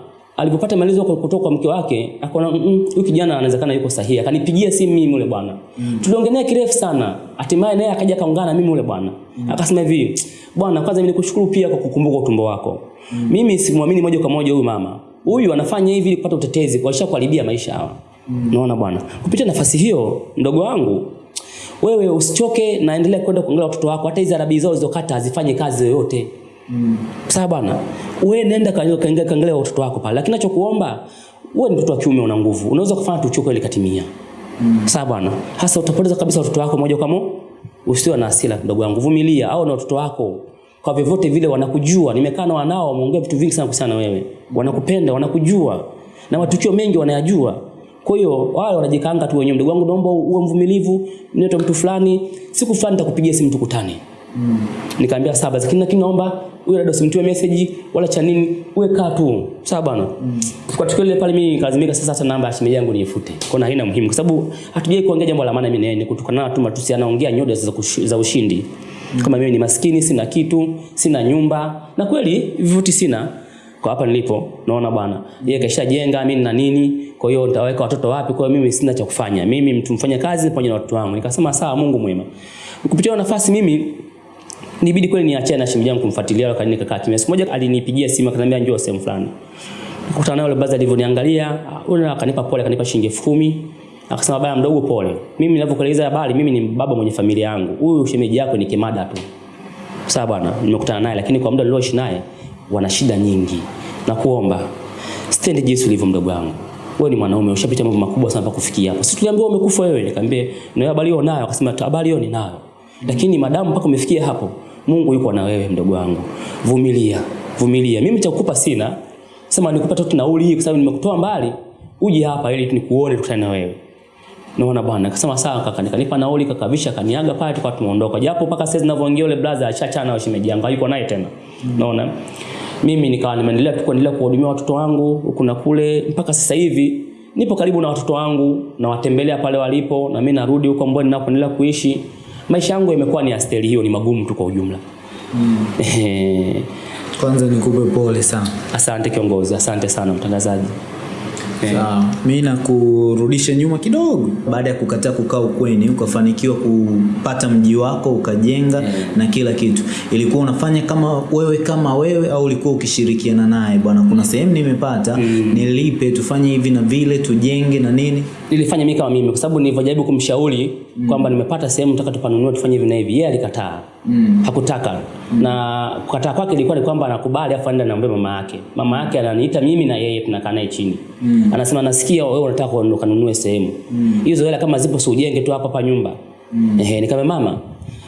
alipopata maelezo kutoka kwa mke wake akaona "Mm, mm, huyu kijana anawezekana yuko sahihi. Akanipigia simu mimi yule bwana. Mm. Tuliongelea kirefu sana. Hatimaye naye akaja akaungana na mimi yule bwana. Mm. akasema hivi bwana kwanza mimi nikushukuru pia kwa kukumbuka utumbo wako. Mm. mimi simwamini moja kwa moja huyu mama. Huyu anafanya hivi ili kupata utetezi kwa kuharibia maisha hawa. Mm. naona bwana. Kupitia nafasi hiyo mdogo wangu wewe usichoke na endelea kwenda kuangalia watoto wako. Hata hizi arabi zao zilizokata hazifanye kazi yoyote Mm. sawa bwana. Wewe nenda kaangalia kaangalia- watoto wako pale. Lakini nachokuomba wewe ni mtoto wa kiume una nguvu. Unaweza kufanya tukio ile katimia mm. sawa bwana. Hasa utapoteza kabisa watoto wako moja kwa moja usiwe na hasira ndugu yangu vumilia au na watoto wako. Kwa vyovyote vile wanakujua. Nimekaa na wanao wameongea vitu vingi sana kuhusiana na wewe. Wanakupenda wanakujua. Na matukio mengi wanayajua. Kwa hiyo wale wanajikaanga tu wenyewe. Mdogo wangu naomba uwe mvumilivu. Niite mtu fulani. Siku fulani nitakupigia simu tukutane Nikamwambia sawa basi, lakini lakini naomba huyo dada usimtie message wala cha nini, uwe kaa tu. Sawa bwana. Mm. Kwa tukio lile pale mimi nikalazimika sasa hata namba ya shemeji yangu niifute. Kwa na haina muhimu kwa sababu hatujai kuongea jambo la maana mimi na yeye, kutukana tu matusi anaongea nyoda za, za ushindi. Mm. Kama mimi ni maskini, sina kitu, sina nyumba. Na kweli vivuti sina kwa hapa nilipo naona bwana yeye kashajenga mimi na nini kwa hiyo nitaweka watoto wapi kwa hiyo mimi sina cha kufanya mimi mtu mfanya kazi pamoja na watoto wangu nikasema sawa Mungu mwema kupitia nafasi mimi nibidi kweli niachane na shemeji yangu kumfuatilia wakati nikakaa kimya. Siku moja alinipigia simu akaniambia njoo sehemu fulani. Nikakutana naye yule baza alivyoniangalia, akanipa pole, akanipa shilingi elfu kumi. Akasema baba mdogo pole. Mimi ninavyokueleza habari, mimi ni baba mwenye familia yangu. Huyu shemeji yako ni kimada tu. Sawa bwana, nimekutana naye lakini kwa muda nilioishi naye wana shida nyingi. Na kuomba stand jinsi ulivyo mdogo wangu. Wewe ni mwanaume ushapita mambo makubwa sana mpaka kufikia hapo. Sisi tuliambiwa umekufa wewe, nikamwambia na habari hiyo nayo, akasema habari hiyo ninayo. Lakini madamu mpaka umefikia hapo, Mungu yuko na wewe mdogo wangu. Vumilia, vumilia. Mimi cha kukupa sina. Sema nikupa tu nauli hii kwa sababu nimekutoa mbali. Uje hapa ili nikuone tukutane na wewe. Naona bwana, akasema sawa kaka, nikanipa nauli kakavisha kaniaga pale tukawa tumeondoka. Japo mpaka sasa ninavyoongea yule brother achachana na shemeji yangu, hayuko naye tena. Naona. Mimi nikawa nimeendelea tu kuendelea kuhudumia watoto wangu huku na kule mpaka sasa hivi nipo karibu na watoto wangu nawatembelea pale walipo na mimi narudi huko mbona ninapoendelea kuishi. Maisha yangu yamekuwa ni ya staili hiyo, ni magumu tu kwa ujumla. Mm. Kwanza nikupe pole sana. asante kiongozi, asante sana mtangazaji. Sawa. Mimi nakurudisha nyuma kidogo. Baada ya kukataa kukaa ukweni, ukafanikiwa kupata mji wako, ukajenga na kila kitu. Ilikuwa unafanya kama wewe kama wewe au ulikuwa ukishirikiana naye? Bwana, kuna sehemu nimepata, mm. nilipe tufanye hivi na vile, tujenge na nini? nilifanya mimi kama mimi kwa sababu nilivyojaribu kumshauri mm. kwamba nimepata sehemu nataka tupanunue tufanye hivi na hivi yeye alikataa Mm. hakutaka mm. na kukataa kwake ilikuwa ni kwamba anakubali afu aende naombe mama yake mama yake ananiita mimi na yeye tunakaa naye chini Mm. anasema nasikia wewe unataka kuondoka nunue sehemu hizo hela kama zipo si ujenge tu hapa hapa nyumba mm. ehe nikamwambia mama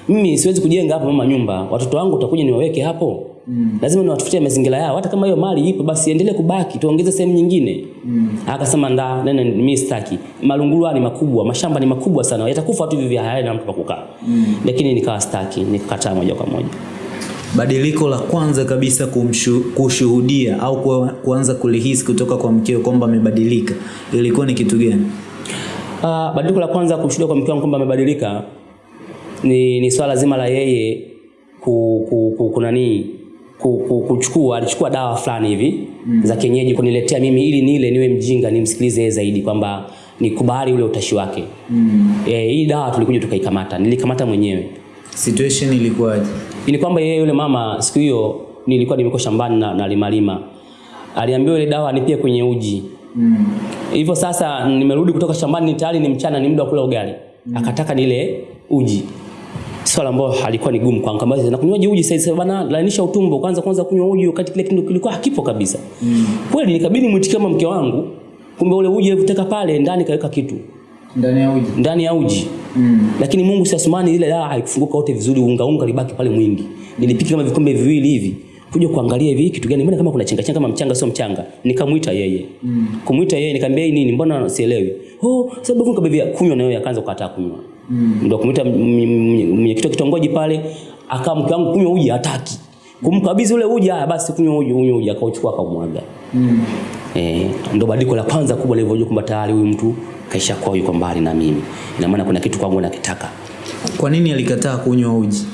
mimi siwezi kujenga hapa mama nyumba watoto wangu utakuja niwaweke hapo Mm. lazima niwatafutie mazingira yao hata kama hiyo mali ipo basi endelee kubaki tuongeze sehemu nyingine mm. akasema nda nene mimi sitaki malungulu ni makubwa mashamba ni makubwa sana yatakufa tu hivi vya hayana mtu pa kukaa mm. lakini nikawa sitaki nikakataa moja kwa moja Badiliko la kwanza kabisa kumshu, kushuhudia au kuanza kulihisi kutoka kwa mkeo kwamba amebadilika ilikuwa ni kitu gani? Ah, badiliko la kwanza kumshuhudia kwa mke wangu kwamba amebadilika ni, ni swala zima la yeye ku, ku, ku, kunanii ku, ku, kuchukua alichukua dawa fulani hivi mm. za kienyeji kuniletea mimi ili nile niwe mjinga nimsikilize yeye zaidi kwamba nikubali ule utashi wake mm. e, hii dawa tulikuja tukaikamata nilikamata mwenyewe Situation ilikuwaje? ni kwamba yeye yule mama siku hiyo nilikuwa nimeko shambani na, na limalima aliambiwa ile dawa nipie kwenye uji Mm. hivyo sasa nimerudi kutoka shambani ni tayari ni mchana ni muda wa kula ugali mm. akataka nile uji swala ambalo halikuwa ni gumu kwangu kama na kunywa uji sasa bana lainisha utumbo kwanza kwanza kunywa uji wakati kile kitu kilikuwa hakipo kabisa mm. kweli nikabidi mwitikie kama mke wangu kumbe ule uji alivyoteka pale ndani kaweka kitu Ndani ya uji. ndani ya uji Mm. lakini Mungu si Asmani ile dawa haikufunguka wote vizuri unga unga libaki pale mwingi nilipika kama vikombe viwili hivi kuja kuangalia hivi kitu gani mbona kama kuna chenga chenga kama mchanga sio mchanga nikamuita yeye mm. kumuita yeye nikamwambia nini mbona sielewi oh sababu nikabebia kunywa na yeye akaanza kukataa kunywa mm. ndio kumuita mwenyekiti wa kitongoji pale akaa mke wangu kunywa uji hataki kumkabidhi ule uji haya basi kunywa uji unywa uji akauchukua akamwaga Mm. Eh, ndo badiliko la kwanza kubwa nilivyojua kwamba tayari huyu mtu kaisha kwa yuko mbali na mimi. Ina maana kuna kitu kwangu nakitaka. Kwa nini alikataa kunywa uji?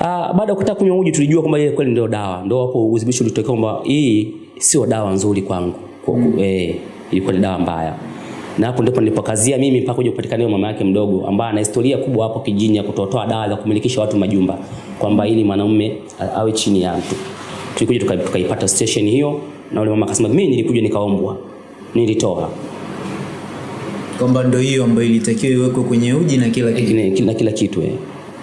Ah, baada ya kutaka kunywa uji tulijua kwamba ile kweli ndio dawa. Ndio hapo udhibitisho ulitokea kwamba hii sio dawa nzuri kwangu. Kwa, mm. eh, ilikuwa ni dawa mbaya. Na hapo ndipo nilipokazia mimi mpaka kuja kupatikana mama yake mdogo ambaye ana historia kubwa hapo kijini ya kutotoa dawa za kumilikisha watu majumba kwamba ili mwanaume awe chini ya mtu. Tulikuja tuka- tukaipata station hiyo na yule mama akasema mimi nilikuja nikaombwa. Nilitoa. kwamba ndio hiyo ambayo ilitakiwa iwekwe kwenye uji na kila kitu na kila kitu eh.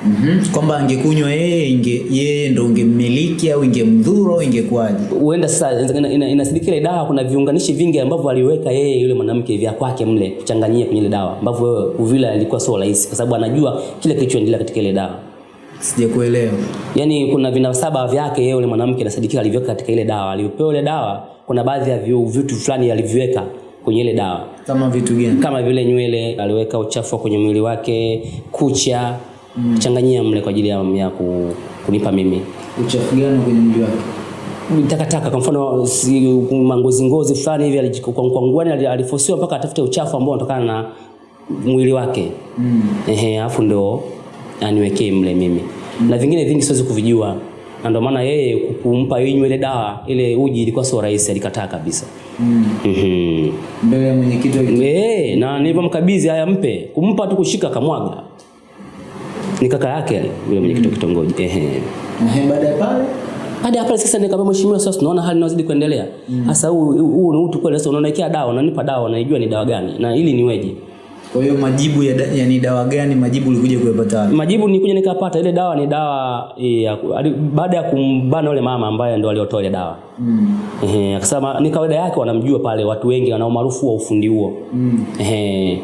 Mm kwamba angekunywa yeye inge yeye ndo ungemmiliki au ingemdhuru au ingekuwaje? Huenda sasa ina- ina- ina ile dawa kuna viunganishi vingi ambavyo aliweka yeye yule mwanamke vya kwake mle kuchanganyia kwenye ile dawa ambavyo wewe uvila ilikuwa sio rahisi kwa sababu anajua kile kilichoendelea katika ile dawa. Sijakuelewa. Yaani kuna vinasaba vyake yeye yule mwanamke inasadikika alivyoweka katika ile dawa. Aliyopewa ile dawa kuna baadhi ya vitu fulani aliviweka kwenye ile dawa. Kama vitu gani? Kama vile nywele aliweka uchafu kwenye mwili wake kucha mm. changanyia mle kwa ajili ya, ya ku, kunipa mimi uchafu gani kwenye mwili wake takataka kwa mfano si, mangozi ngozi fulani hivi kwa nguani alifosiwa mpaka atafute uchafu ambao unatokana na mwili wake mm. ehe afu ndio aniwekee mle mimi mm. na vingine vingi siwezi kuvijua na ndio maana yeye kumpa inywe ile dawa ile uji ilikuwa sio rahisi alikataa kabisa mm. mm mbele ya mwenyekiti Eh, na nilivyomkabidhi haya mpe, kumpa tu kushika kamwaga. Ni kaka yake yule mwenyekiti wa kitongoji. Ehe. Ehe, baada ya pale Baada ya pale sasa nikamwambia mheshimiwa, sasa tunaona hali inazidi kuendelea. Sasa huu huu ni utu kweli, sasa unaonekea dawa, unanipa dawa, naijua ni dawa gani na ili niweje? Kwa hiyo majibu ya, ya ni dawa gani majibu ulikuja kuyapata Majibu nikuja nikapata ile dawa ni dawa ya, ali- baada ya kumbana yule mama ambaye ndo aliotoa ile dawa. mm. Ehe, akasema ni kawaida yake wanamjua pale watu wengi wana umaarufu wa ufundi huo. Mm. Ehe.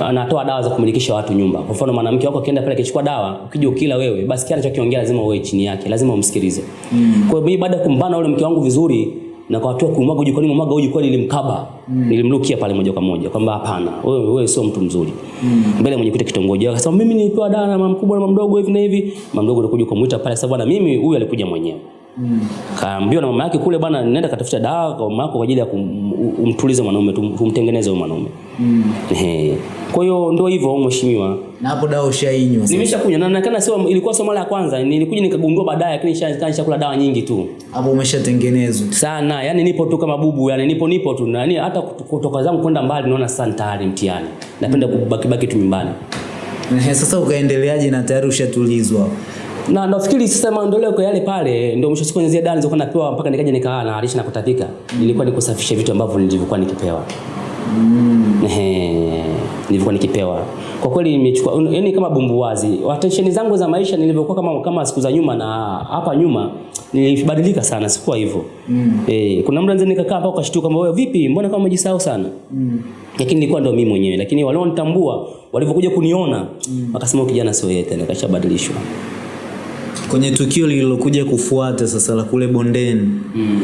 anatoa dawa za kumilikisha watu nyumba. Kwa mfano mwanamke wako akienda pale akichukua dawa, ukija ukila wewe, basi kile anachokiongea lazima uwe chini yake, lazima umsikilize. Mm. Kwa hiyo mimi baada ya kumbana yule mke wangu vizuri na kwa hatua kumwaga uji kwa nini mwaga uji kwani nilimkaba. Mm. Nilimlukia pale moja kwa moja kwamba hapana, wewe wewe sio mtu mzuri. Mm. Mbele mwenye kiti kitongoji akasema mimi nilipewa dawa na mama mkubwa na mama mdogo hivi na hivi. Mama mdogo alikuja kumuita pale sababu na mimi huyu alikuja mwenyewe. mm. Kaambiwa na mama yake kule bwana, nenda katafuta dawa kwa mama yako kwa ajili ya kumtuliza mwanaume, kumtengeneza tumtengeneze huyo mwanaume. Mm. Ehe. Kwa hiyo ndio hivyo mheshimiwa. na hapo dawa ushainywa. Nimeshakunywa na nakana sio ilikuwa sio mara ya kwanza. Nilikuja nikagundua baadaye lakini nishaanza kula dawa nyingi tu. hapo umeshatengenezwa Sana. Yaani nipo tu kama bubu, yani nipo nipo tu. Yaani hata kut- kutoka zangu kwenda mbali naona sasa ni tayari mtihani. Napenda kubaki baki tu nyumbani. Sasa ukaendeleaje na tayari ushatulizwa Na nafikiri sasa maendeleo kwa yale pale ndio mwisho siku nyenzia dani zilikuwa napewa mpaka nikaja nikaa na alisha na kutapika. Ilikuwa ni kusafisha vitu ambavyo nilivyokuwa nikipewa. Mm. Ehe, nilivyokuwa nikipewa. Kwa kweli nimechukua yani kama bumbuwazi. Attention zangu za maisha nilivyokuwa kama kama siku za nyuma na hapa nyuma nilibadilika sana, sikuwa hivyo. Mm. Eh, kuna muda nikakaa hapo ukashtuka kwamba wewe vipi? Mbona kama umejisahau sana? Mm. Lakini nilikuwa ndo mimi mwenyewe, lakini walionitambua walivyokuja kuniona mm. wakasema kijana sio yeye tena, kashabadilishwa. kwenye tukio lililokuja kufuata sasa la kule bondeni Mm.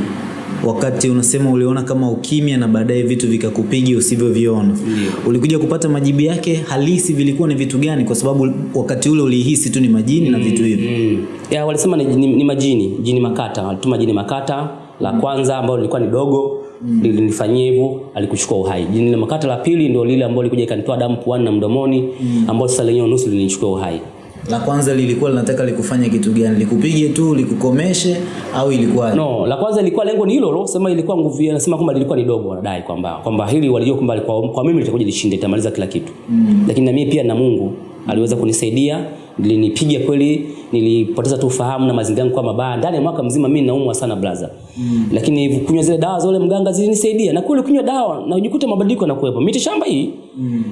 Wakati unasema uliona kama ukimya na baadaye vitu vikakupiga usivyoviona yeah. ulikuja kupata majibu yake halisi vilikuwa ni vitu gani kwa sababu wakati ule ulihisi tu ni majini mm, na vitu hivyo Mm. yeah, walisema ni, ni, ni majini, jini makata. Walituma jini makata la kwanza ambalo lilikuwa ni dogo mm. lilinifanyia hivyo alikuchukua uhai. Jini la makata la pili ndio lile ambalo likuja ikanitoa damu puani na mdomoni mm. ambalo sasa lenyewe nusu lilinichukua uhai. La kwanza lilikuwa linataka likufanya kitu gani likupige tu likukomeshe au ilikuwa No, la kwanza ilikuwa lengo ni hilo lo, sema ilikuwa nguvu yake, nasema kwamba lilikuwa ni dogo wanadai kwamba kwamba hili walijua kwamba kwa, kwa mimi litakuja lishinde litamaliza kila kitu. Mm. Lakini na mimi pia na Mungu aliweza kunisaidia, nilinipiga kweli, nilipoteza tu ufahamu na mazingira yangu kwa mabaya. Ndani ya mwaka mzima mimi naumwa sana blaza. Mm. Lakini kunywa zile dawa za ule mganga zilinisaidia. Na kule kunywa dawa na ujikute mabadiliko yanakuwepo. Miti shamba hii. Mm.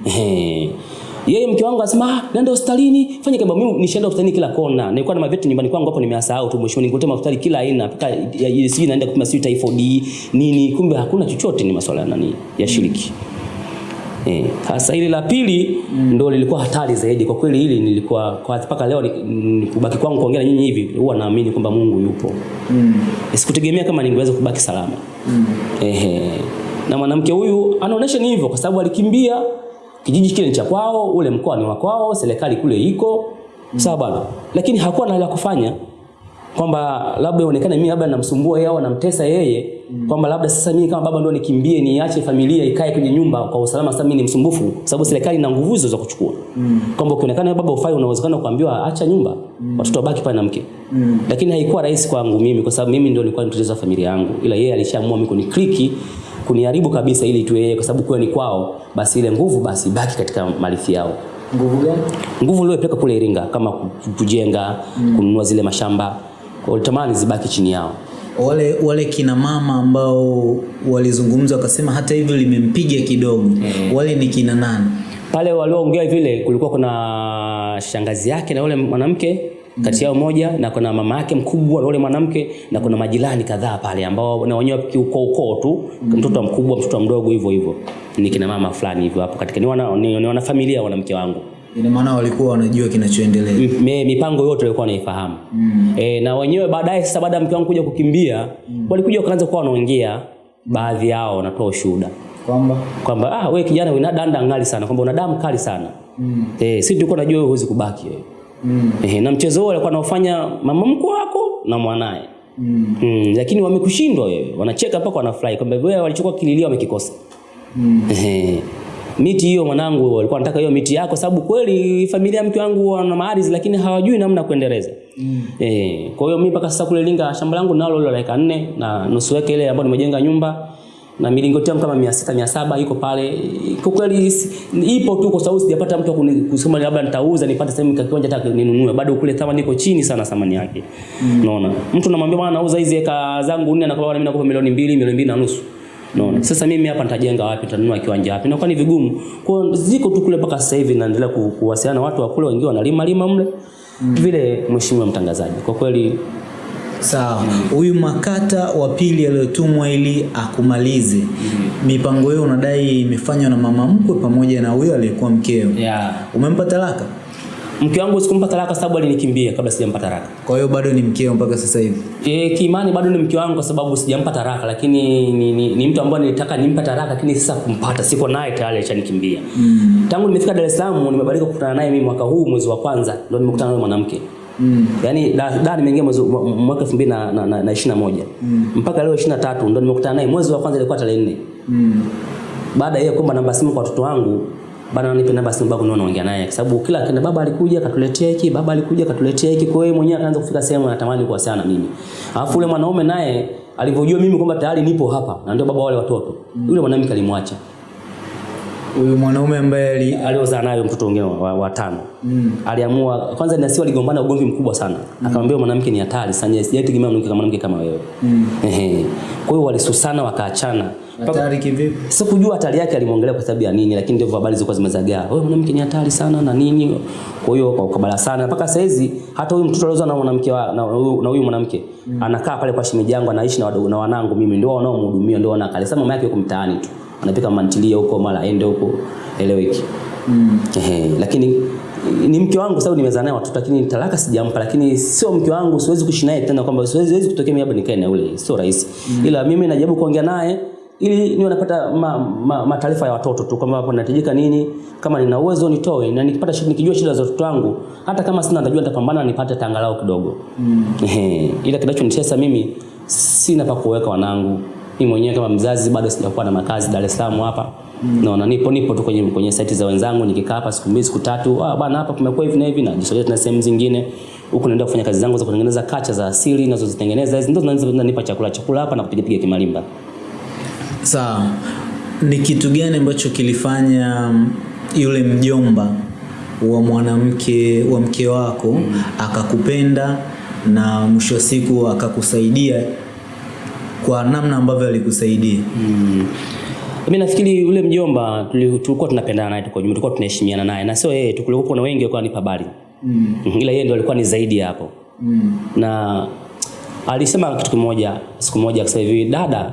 Yeye mke wangu asema ah, nenda hospitalini, fanya kama mimi nishaenda hospitalini kila kona. Nilikuwa na mavitu nyumbani kwangu hapo nimeyasahau tu mwisho nikuletea hospitali kila aina mpaka sijui naenda kupima sijui typhoid nini, kumbe hakuna chochote, ni masuala ya nani ya shiriki. Eh, sasa ile la pili mm. ndo lilikuwa hatari zaidi kwa kweli. Hili nilikuwa kwa mpaka leo ni- ni- kubaki kwangu kuongea na nyinyi hivi, huwa naamini kwamba Mungu yupo. mm. Sikutegemea kama ningeweza kubaki salama. Mm. Ehe. Na mwanamke huyu anaonesha ni hivyo kwa sababu alikimbia kijiji kile ni cha kwao, ule mkoa ni wa kwao, serikali kule iko. mm. Sawa bwana. Lakini hakuwa na la kufanya kwamba labda ionekane mimi labda namsumbua yeye au namtesa yeye mm. kwamba labda sasa mimi kama baba ndo nikimbie niache familia ikae kwenye nyumba kwa usalama sasa mimi ni msumbufu sababu serikali ina nguvu hizo za kuchukua mm. kwamba ukionekana baba ufai unawezekana kuambiwa acha nyumba mm. watoto wabaki pale na mke mm. lakini haikuwa rahisi kwangu mimi kwa sababu mimi ndio nilikuwa nitoleza familia yangu ila yeye alishaamua mimi kunikliki kuniharibu kabisa ili tu yeye kwa sababu kwa ni kwao basi ile nguvu basi baki katika malithi yao nguvu gani nguvu niliyopeleka kule Iringa kama kujenga, mm. kununua zile mashamba kwa hiyo tamani zibaki chini yao wale wale kina mama ambao walizungumza wakasema hata hivyo limempiga kidogo mm. wale ni kina nani pale walioongea vile kulikuwa kuna shangazi yake na yule mwanamke kati yao moja na kuna mama yake mkubwa na yule mwanamke na kuna majirani kadhaa pale ambao na wenyewe kiukoo ukoo tu mtoto mkubwa mtoto mdogo hivyo hivyo. Ni kina mama fulani hivyo hapo katika ni wana, ni, ni wana familia wanamke wangu. Ina maana walikuwa wanajua kinachoendelea. Mipango yote walikuwa wanaifahamu. Mm. e, na wenyewe baadaye sasa baada ya mke wangu kuja kukimbia mm. walikuja wakaanza kuwa wanaongea baadhi yao wanatoa ushuhuda. Kwamba? Kwamba ah, we kijana una danda ngali sana kwamba una damu kali sana. Mm. e, si tulikuwa najua wewe huwezi kubaki wewe mm. Ehe, na mchezo huo alikuwa anaofanya mama mkwe wako na mwanaye Mm. mm. lakini wamekushindwa wewe wanacheka mpaka wanafurahi kwamba wewe walichukua kililio wamekikosa Mm. Ehe. miti hiyo mwanangu walikuwa wanataka hiyo miti yako sababu kweli familia mke wangu wana maarizi, lakini hawajui namna ya kuendeleza mm. e, kwa hiyo mimi mpaka sasa kule Linga shamba langu nalo lilo la eka nne na nusu yake ile ambayo nimejenga nyumba na milingoti yangu kama 600 700 iko pale kwa kweli ipo tu kwa sababu sijapata mtu kusoma kusema labda nitauza nipate sehemu kiwanja hata ninunue bado kule thamani iko chini sana thamani yake unaona mm. mtu namwambia bwana nauza hizi eka zangu nne anakuwa mimi nakupa milioni mbili milioni mbili na nusu Unaona? Sasa mimi hapa nitajenga wapi? Nitanunua kiwanja wapi? Inakuwa ni vigumu. Kwa ziko tu kule mpaka sasa hivi naendelea ku, kuwasiliana watu wa kule wengine wanalima lima mle. Mm. Vile mheshimiwa mtangazaji. Kwa kweli sawa huyu makata wa pili aliyotumwa ili akumalize mipango hiyo unadai imefanywa na mama mkwe pamoja na huyo aliyekuwa mkeo yeah. umempa talaka Mke wangu sikumpa talaka sababu alinikimbia kabla sijampa talaka. kwa hiyo bado ni mkeo mpaka sasa hivi E, kiimani bado ni mke wangu kwa sababu sijampa talaka lakini ni, ni, ni mtu ambaye nilitaka nimpa talaka lakini sasa kumpata siko naye tayari alishanikimbia. mm. Tangu nimefika Dar es Salaam nimebadilika kukutana naye mimi mwaka huu mwezi wa kwanza ndio nimekutana na mwanamke mwanamke. Mm. Yaani da, da nimeingia mwezi mwaka 2021 na, na, na, na 21. Mm. Mpaka leo 23 ndio nimekutana naye mwezi wa kwanza ilikuwa tarehe 4. Mm. Baada ya kuomba namba simu kwa watoto wangu bana nipe namba simu babu ndio naongea naye kwa sababu kila kina baba alikuja akatuletea hiki baba alikuja akatuletea hiki kwa hiyo mwenyewe akaanza kufika sehemu anatamani kuwasiliana na mimi alafu yule mwanaume naye alivyojua mimi kwamba tayari nipo hapa na ndio baba wale watoto yule mwanamke alimwacha huyu mwanaume ambaye alioza aliozaa nayo mtoto mwingine wa, wa, tano. Mm. aliamua kwanza nasi waligombana ugomvi mkubwa sana. Mm. akamwambia mwanamke ni hatari sana sijaitegemea mwanamke kama mwanamke kama wewe. Mm. ehe. Kwa hiyo walisusana wakaachana. Hatari kivipi? Sikujua hatari yake alimwongelea kwa sababu ya nini lakini ndivyo habari zilikuwa zimezagaa. Wewe mwanamke ni hatari sana na nini? Kwa hiyo kwa ukabala sana. Mpaka sasa hizi hata huyu mtoto aliozaa na mwanamke na huyu mwanamke mm. anakaa pale kwa shemeji yangu anaishi na na wanangu mimi. Ndio wanaomhudumia ndio wanakaa. Sasa mama yake yuko mtaani tu anapika mantilia huko mara aende huko eleweki mm. Ehe, lakini ni mke wangu sababu nimezaa naye watoto lakini talaka sijampa lakini sio mke wangu siwezi kuishi naye tena kwamba siwezi siwezi kutokea mimi nikae na yule sio rahisi mm. ila mimi najaribu kuongea naye ili niwe napata ma, ma, ma taarifa ya watoto tu kwamba hapo nahitajika nini kama nina uwezo nitoe na nikipata shida nikijua shida za watoto wangu hata kama sina najua nitapambana nipate tangalau kidogo mm. Ila kinachonitesa mimi sina pa kuweka wanangu mimi mwenyewe kama mzazi bado sijakuwa na makazi Dar es Salaam hapa mm. naona nipo nipo tu kwenye kwenye site za wenzangu nikikaa hapa siku mbili siku tatu ah bwana, hapa kumekuwa hivi na hivi na jisogea na sehemu zingine huku naenda kufanya kazi zangu za kutengeneza kacha za asili nazozitengeneza hizi ndio zinanipa chakula chakula hapa na kupiga piga kimalimba sawa ni kitu gani ambacho kilifanya mm, yule mjomba wa mwanamke wa mke wako mm. akakupenda na mwisho wa siku akakusaidia kwa namna ambavyo alikusaidia Mm. Mimi nafikiri yule mjomba tuli- tulikuwa tunapendana naye tuko jumla, tulikuwa tunaheshimiana naye na sio yeye tu, kulikuwa kuna wengi walikuwa nipa habari. mm. Ila yeye ndio alikuwa ni zaidi hapo. mm. Na alisema kitu kimoja siku moja akasema hivi, dada,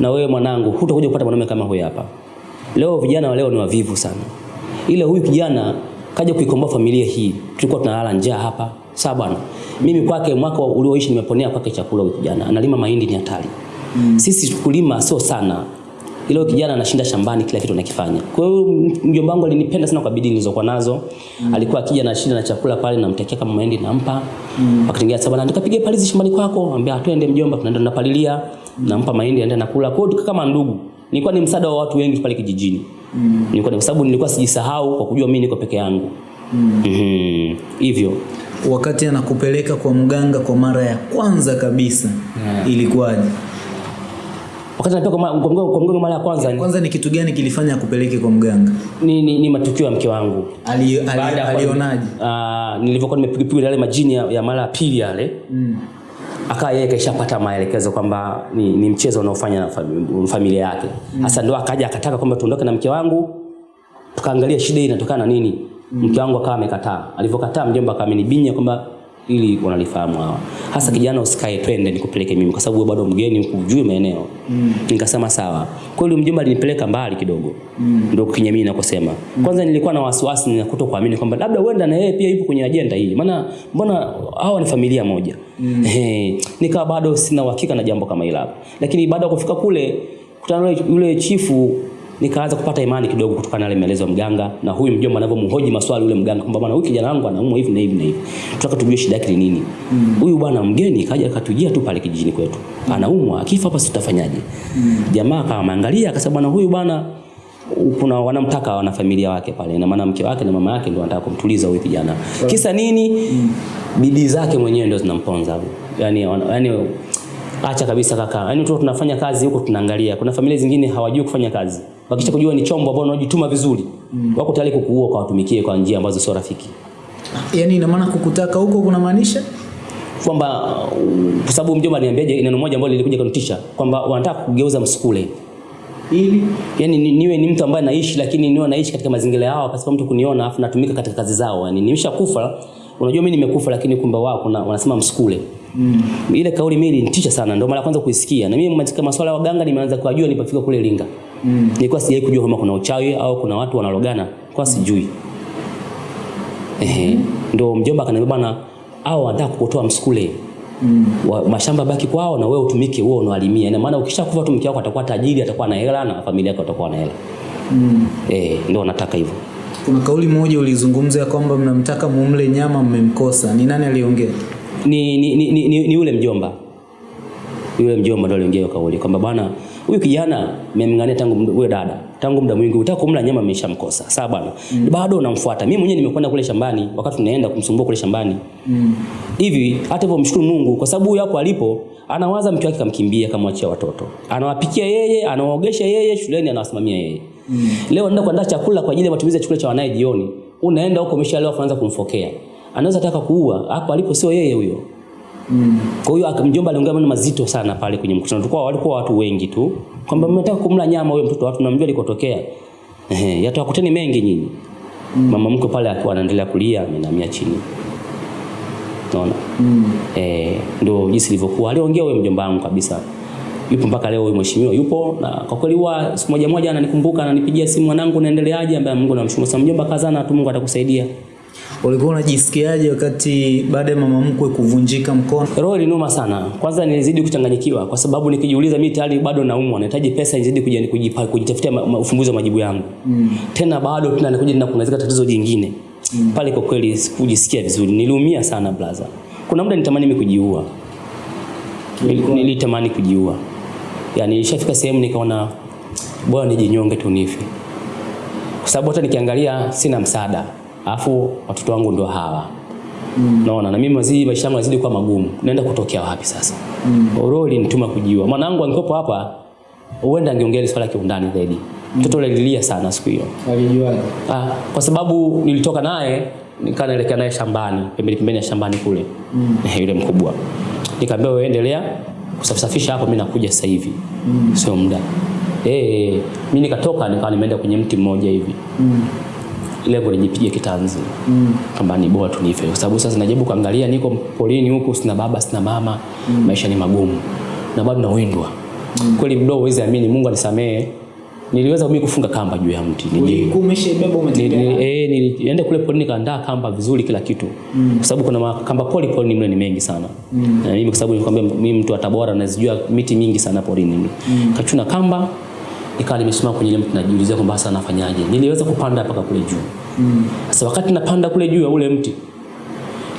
na wewe mwanangu, hutakuja kupata mwanaume kama huyu hapa. Leo vijana wa leo ni wavivu sana. Ila huyu kijana kaja kuikomboa familia hii. Tulikuwa tunalala njaa hapa. Sawa bwana. Mimi kwake mwaka ulioishi nimeponea kwake chakula huyo kijana. Analima mahindi ni hatari. Mm. Sisi kulima sio sana. Ile kijana anashinda shambani kila kitu anakifanya. Kwa hiyo mjomba wangu alinipenda sana kwa bidii nilizokuwa nazo. Mm. Alikuwa akija na shida na chakula pale namtekea kama mahindi nampa. Mm. Akitengea sababu na nikapige palizi shambani kwako. Anambia twende mjomba tunaenda tunapalilia. Nampa mahindi aende nakula. Kwa hiyo kama ndugu. Nilikuwa ni msaada wa watu wengi pale kijijini. Mm. Nilikuwa ni sababu nilikuwa sijisahau kwa kujua mimi niko peke yangu. Mm. Mm Hivyo. Wakati anakupeleka kwa mganga kwa mara ya kwanza kabisa Yeah. ilikuwaje Wakati anapeleka kwa mganga kwa mganga mara ya kwanza ni, kwanza ni kitu gani kilifanya akupeleke kwa mganga ni, ni, ni matukio ya mke wangu. Ali, ali, alionaje Ah, nilivyokuwa nimepigwa yale majini ya, ya mara ya pili yale. mm. akawa yeye kaishapata maelekezo kwamba ni, ni mchezo unaofanya na fami, familia yake sasa ndo akaja akataka kwamba tuondoke na mke wangu tukaangalia shida hii inatokana na nini mke wangu akawa amekataa. Alivyokataa mjomba akawa amenibinya kwamba ili wanalifahamu hawa. Hasa kijana usikae twende nikupeleke mimi kwa sababu wewe bado mgeni hujui maeneo. Mm. nikasema sawa. Kwa hiyo mjomba alinipeleka mbali kidogo. Mm. ndio kinye mimi nakosema kwanza nilikuwa na wasiwasi na kutokuamini kwamba labda huenda na yeye pia yupo kwenye ajenda hii. Maana mbona hawa ni familia moja? Mm. Hey, nikawa bado sina uhakika na jambo kama hilo lakini baada ya kufika kule kutana yule chifu nikaanza kupata imani kidogo kutokana na yale maelezo ya mganga na huyu mjomba anavyomhoji maswali yule mganga kwamba bwana huyu kijana wangu anaumwa hivi na hivi na hivi tutaka tujue shida yake ni nini huyu mm. bwana mgeni kaja akatujia tu pale kijijini kwetu anaumwa akifa hapa sitafanyaje? Mm. jamaa kama ameangalia akasema bwana huyu bwana kuna wanamtaka wana familia wake pale na maana mke wake na mama yake ndio wanataka kumtuliza huyu kijana kisa nini Mm. bidii zake mwenyewe ndio zinamponza yani yani acha kabisa kaka. Yaani tu tunafanya kazi huko tunaangalia. Kuna familia zingine hawajui kufanya kazi. Wakisha kujua ni chombo ambao unajituma vizuri mm. wako tayari kukuua kwa watumikie kwa njia ambazo sio rafiki. Yaani ina maana kukutaka huko kunamaanisha? Kwamba uh, kwa sababu mjomba niambiaje, neno moja ambalo lilikuja kunitisha kwamba wanataka kugeuza msukule ili yani ni, niwe ni mtu ambaye naishi lakini niwe naishi katika mazingira yao pasipo mtu kuniona afu natumika katika kazi zao. Yani nimeshakufa unajua mimi nimekufa lakini kumbe wao kuna wanasema msukule mm. ile kauli mimi ilinitisha sana ndio mara kwanza kuisikia na mimi katika masuala ya waganga nimeanza kujua nilipofika kule Linga mm. nilikuwa sijai kujua kama kuna uchawi au kuna watu wanalogana kwa sijui ehe ndio mjomba akaniambia bwana hao wanataka kukutoa msukule Mm. Wa, mashamba baki kwao na wewe utumike wewe unawalimia ina maana ukishakufa tu mke wako atakuwa tajiri atakuwa na hela na familia yako atakuwa na hela mm. eh ndio anataka hivyo kuna kauli moja ulizungumza ya kwamba mnamtaka mumle nyama mmemkosa. Ni nani aliongea? Ni ni, ni, ni, ni yule mjomba. Yule mjomba ndio aliongea kauli kwamba bwana huyu kijana mmemngania tangu huyo dada tangu muda mwingi utaka kumla nyama ameshamkosa. Sawa bwana. Mm. bado unamfuata mimi mwenyewe nimekwenda kule shambani wakati tunaenda kumsumbua kule shambani. Hivi Mm. hata hivyo mshukuru Mungu kwa sababu huyu hapo alipo anawaza mke wake kamkimbia kamwachia watoto. Anawapikia yeye anawaogesha yeye shuleni anawasimamia yeye. Mm. leo anaenda kuandaa chakula kwa ajili ya matumizi ya chakula cha wanaye jioni. Unaenda huko umeshalewa kuanza kumfokea anaweza taka kuua hapo alipo sio yeye huyo Mm. kwa hiyo mjomba aliongea maneno mazito sana pale kwenye mkutano. Tulikuwa walikuwa watu wengi tu kwamba mnataka kumla nyama huyo mtoto watu namjua alikotokea. Ehe, yatawakuteni mengi nyinyi. Mm. Mama mkwe pale akiwa anaendelea kulia amenamia chini. Unaona? Mm. Eh, ndio jinsi ilivyokuwa. Aliongea huyo mjomba wangu kabisa. Yupo mpaka leo huyo mheshimiwa yupo na kwa kweli huwa siku moja moja ananikumbuka ananipigia simu mwanangu naendeleaje ambaye Mungu namshukuru sana mjomba kazana tu Mungu atakusaidia. Ulikuwa unajisikiaje wakati baada ya mama mkwe kuvunjika mkono? Roho linuma sana. Kwanza nilizidi kuchanganyikiwa kwa sababu nikijiuliza mimi tayari bado naumwa, nahitaji pesa nizidi kuji- kujipa- kujitafutia ufumbuzi wa majibu yangu. Mm. Tena bado tena nakuja na kuongezeka tatizo jingine. Mm. Pale kwa kweli sikujisikia vizuri. Niliumia sana blaza. Kuna muda nitamani mimi kujiua. Nilitamani kujiua. Yaani nilishafika sehemu nikaona bora nijinyonge tu nife. Kwa sababu hata nikiangalia sina msaada. Alafu watoto wangu ndio hawa. Naona na mimi mazidi maisha yangu yazidi kuwa magumu. Naenda kutokea wapi sasa? Mm. Roho ilinituma kujiua. Mwanangu angekuwa hapa huenda angeongea swala kiundani zaidi. Mtoto mm. alilia sana siku hiyo. Alijuaje? Ah, kwa sababu nilitoka naye nikaa naelekea naye shambani, pembeni pembeni ya shambani kule. Mm. yule mkubwa. Nikamwambia wewe endelea kusafisha hapo mimi nakuja sasa hivi. Mm. Sio muda. Eh, mimi nikatoka nikawa nimeenda kwenye mti mmoja hivi. Mm. Lengo nijipige kitanzi Mm. kwamba ni bora tunife, kwa sababu sasa najaribu kuangalia niko polini huku sina baba sina mama mm. maisha ni magumu na bado nawindwa mm. kweli mdogo huwezi amini Mungu anisamehe niliweza mimi kufunga kamba juu ya mti ni- umetembea? ni- eh, nilienda kule polini nikaandaa kamba vizuri kila kitu mm. kwa sababu kuna ma- kamba poli polini mle ni mengi sana mm. na mimi kwa sababu nilikwambia mimi mtu wa Tabora nazijua miti mingi sana polini mle mm. kachuna kamba nikawa nimesimama kwenye mti najiulizia kwamba sasa nafanyaje niliweza kupanda mpaka kule juu Mm. sasa wakati napanda kule juu ya ule mti,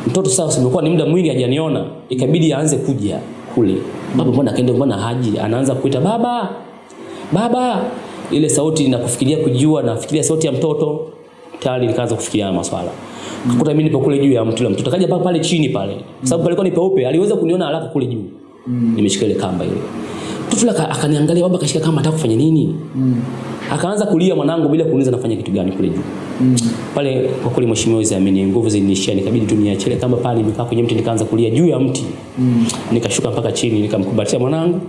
mtoto sasa simekuwa ni muda mwingi hajaniona, ikabidi aanze kuja kule. Baba mbona kaenda, mbona haji? Anaanza kuita baba, baba. Ile sauti na kujua kujua, nafikiria sauti ya mtoto tayari nikaanza kufikiria maswala. maswala. Kukuta mimi nipo kule juu ya mti ule mtoto kaja pale chini pale, sababu palikuwa ni peupe, aliweza kuniona haraka kule juu. Mm. Nimeshika ile kamba ile. Aka- akaniangalia baba kashika kama anataka kufanya nini Mm. akaanza kulia mwanangu bila kuuliza nafanya kitu gani kule juu Mm. pale kwa kweli mheshimiwa Wizamini nguvu zilinishia nikabidi tu niachele kama pale nimekaa kwenye mti nikaanza kulia juu ya mti Mm. nikashuka mpaka chini nikamkumbatia mwanangu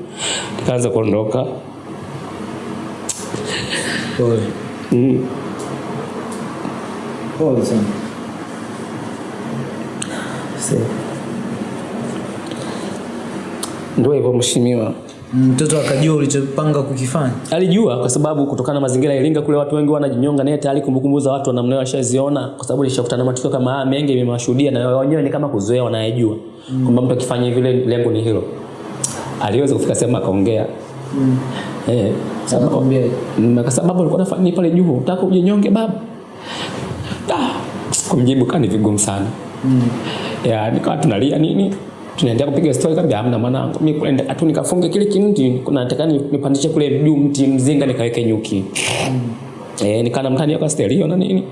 nikaanza kuondoka Pole. mm. Pole sana. ndio hivyo mheshimiwa Mtoto akajua ulichopanga kukifanya. alijua kwa sababu kutokana na mazingira ya Iringa kule watu wengi wanajinyonga naye tayari kumbukumbu za watu namna washaziona kwa sababu nishakutana na matukio kama haya mengi nimewashuhudia na wenyewe ni kama kuzoea wanayejua mm. kwamba mtu akifanya vile lengo ni hilo aliweza kufika sehemu akaongea mm. eh sababu? Mm, kwa sababu alikuwa anafanya pale juu unataka ujinyonge baba ah kumjibu kani vigumu sana mm. ya nikawa tunalia nini tunaendelea kupiga story kaambia hamna mwanangu mimi kwenda tu nikafunge kile kinti, kuna nataka ni- nipandishe kule juu mti mzinga nikaweke nyuki. Mm. eh nikana mtani kwa stereo na nini.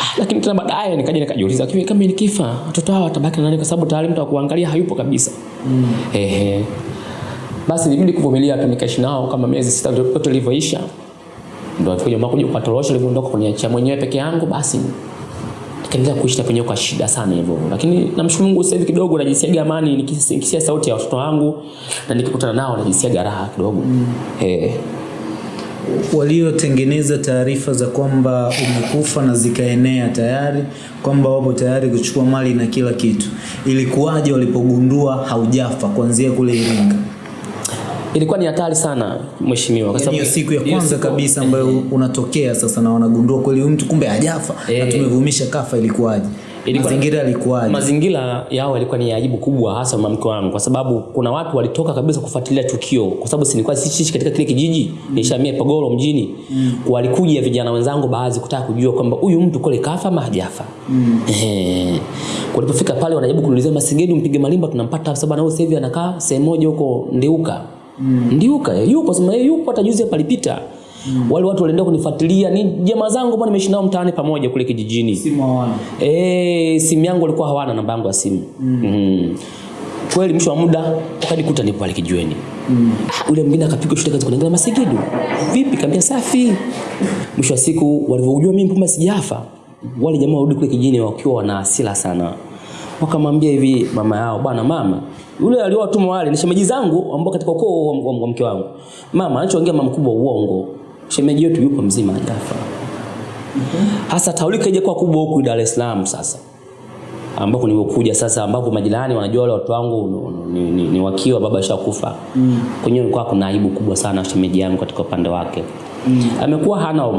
Ah, lakini tena baadaye nikaja nikajiuliza kiwe kama nikifa watoto hao watabaki na nani? Kwa sababu tayari mtu akuangalia hayupo kabisa. Mm. ehe basi nilibidi kuvumilia tu nikaishi nao kama miezi sita ndio ilivyoisha. Ndio tukuja kuja kwa torosho ilivyoondoka kuniachia mwenyewe peke yangu basi nikaendelea kuishi na penyewe kwa shida sana hivyo. Lakini namshukuru Mungu sasa hivi kidogo najisiaga amani nikis- nikisikia sauti ya watoto wangu na nikikutana nao najisiaga raha kidogo. Mm. eh. Waliotengeneza taarifa za kwamba umekufa na zikaenea tayari kwamba wapo tayari kuchukua mali na kila kitu. Ilikuwaje walipogundua haujafa kuanzia kule Iringa ilikuwa ni hatari sana mheshimiwa kwa sababu siku ya kwanza siku- kabisa ambayo unatokea sasa na wanagundua kweli huyu mtu kumbe hajafa na Eh. tumevumisha kafa ilikuwaje Ilikuwa- mazingira yalikuwaje mazingira yao yalikuwa ni ajabu kubwa hasa mke wangu kwa sababu kuna watu walitoka kabisa kufuatilia tukio kwa sababu si nilikuwa siishi katika kile kijiji mm. nishamia Pogoro mjini mm. walikuja vijana wenzangu baadhi kutaka kujua kwamba huyu mtu kule kafa ama hajafa mm. eh walipofika pale wanajaribu kuniulizia Masengeli mpige malimba tunampata sababu na sasa hivi anakaa sehemu moja huko Ndeuka mm. Ndiuka eh, yupo sema yeye yupo hata juzi palipita alipita Mm. Wale watu walienda kunifuatilia ni jamaa zangu ambao nimeishi nao mtaani pamoja kule kijijini. simu hawana Eh, simu yangu walikuwa hawana namba yangu ya simu. Mm. Mm. Kweli mwisho wa muda wakanikuta nipo pale kijiweni. Mm. Ule mwingine akapiga shule kaza kuniangalia Masigidu. Vipi kaambia safi. Mwisho wa siku walivyojua mimi mpuma sijafa. Wale jamaa warudi kule kijijini wakiwa wana hasira sana. Wakamwambia hivi mama yao, bwana mama, yule aliowatuma wale ni shemeji zangu ambao katika ukoo wa- mke wangu. Mama anachoongea mama mkubwa uongo. Shemeji yetu yuko mzima hajafa. Hasa taulika ije kwa kubwa huku Dar es Salaam sasa ambapo nilikuja sasa ambapo majirani wanajua wale watu wangu ni, ni, ni, ni wakiwa baba ashakufa mm. kwenyewe kulikuwa kuna aibu kubwa sana shemeji yangu katika upande wake mm. amekuwa hana,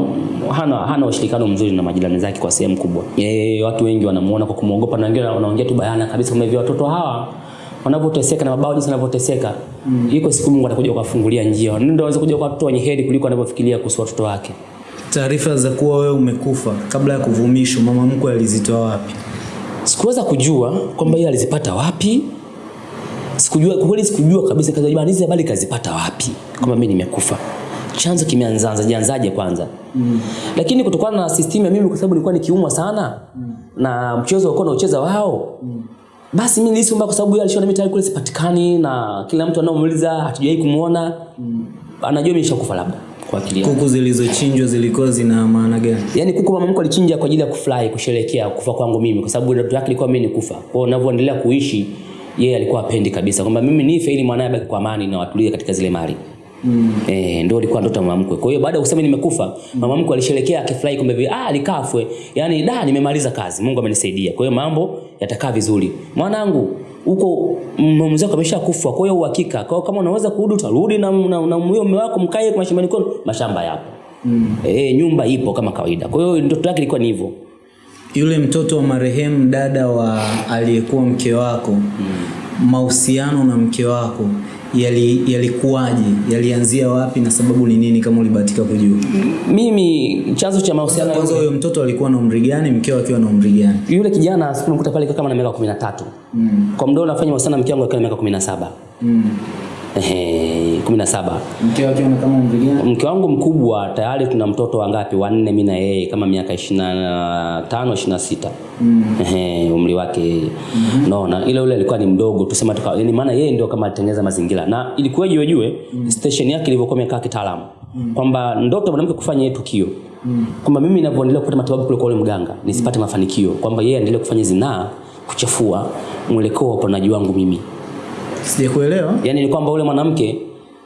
hana, hana ushirikiano mzuri na majirani zake kwa sehemu kubwa. E, watu wengi wanamuona kwa kumwogopa na wengine wanaongea tu bayana kabisa kama hivyo watoto hawa wanavyoteseka na mabao jinsi wanavyoteseka. Mm. iko siku Mungu atakuja kuwafungulia njia. Ndio waweze kuja kwa watoto wenye heri kuliko anavyofikiria kuhusu watoto wake. Taarifa za kuwa wewe umekufa kabla ya kuvumishwa mama mkwe alizitoa wapi? Sikuweza kujua kwamba yeye alizipata wapi. Sikujua kwa kweli sikujua kabisa kaza hizi habari kazipata wapi? Kwamba mimi nimekufa chanzo kimeanzaanza jianzaje kwanza mm. lakini kutokana na system ya mimi kwa sababu nilikuwa nikiumwa sana mm. na mchezo ulikuwa naucheza wao mm. basi mimi nilihisi kwa sababu yeye alishaona mimi tayari kule sipatikani na kila mtu anaomuuliza hatujawahi kumuona mm. anajua mimi nishakufa labda kwa akili kuku zilizochinjwa zilikuwa zina maana gani yani kuku mama mko alichinja kwa ajili ya kufurahi kusherehekea kufa kwangu mimi kwa sababu ndoto yake ilikuwa mimi nikufa. Kwa hiyo ninavyoendelea kuishi yeye alikuwa apendi kabisa kwamba mimi nife ili mwanae abaki kwa amani na watulie katika zile mali. Mm. Eh, ndio ilikuwa ndoto ya mama mkwe. Kwa hiyo baada ya kusema nimekufa, mm. mama mkwe alisherekea akifurahi kwamba hivi ah alikafwe. Yaani da nimemaliza kazi. Mungu amenisaidia. Kwa hiyo mambo yatakaa vizuri. Mwanangu huko mume wako ameshakufa. Kwa hiyo uhakika. Kwa hiyo kama unaweza kurudi utarudi na na, na mume wako mkae kwa mashambani kwenu, mashamba yapo. Mm. Eh, nyumba ipo kama kawaida. Kwa hiyo ndoto yake ilikuwa ni hivyo. yule mtoto wa marehemu dada wa aliyekuwa mke wako mm. mahusiano na mke wako yali- yalikuwaje yalianzia wapi na sababu ni nini kama ulibahatika kujua Mimi chanzo cha mahusiano kwanza huyo mtoto alikuwa na umri gani mkeo akiwa na umri gani yule kijana sikumkuta pale kama na miaka 13. Mm. Kwa mdogo anafanya nafanya mahusiano na mke wangu akiwa na miaka 17. mm. Ehe, 17. Mke wake ana kama umri gani? Mke wangu mkubwa tayari tuna mtoto wangapi? Wanne mimi na yeye kama miaka 25 26. Mm. Ehe, umri wake yeye. Mm-hmm. Naona ile ule alikuwa ni mdogo tusema tuka yani maana yeye ndio kama alitengeneza mazingira. Na ilikuwa ilikuwaje ujue mm. station yake ilivyokuwa imekaa kitaalamu. Mm. Kwamba ndoto mwanamke kufanya yeye tukio. Mm. Kwamba mimi ninavyoendelea kupata matibabu kule kwa yule mganga nisipate mm. mafanikio. Kwamba yeye aendelee kufanya zinaa kuchafua mwelekeo wa uponaji wangu mimi. Sijakuelewa. Yaani ni kwamba ule mwanamke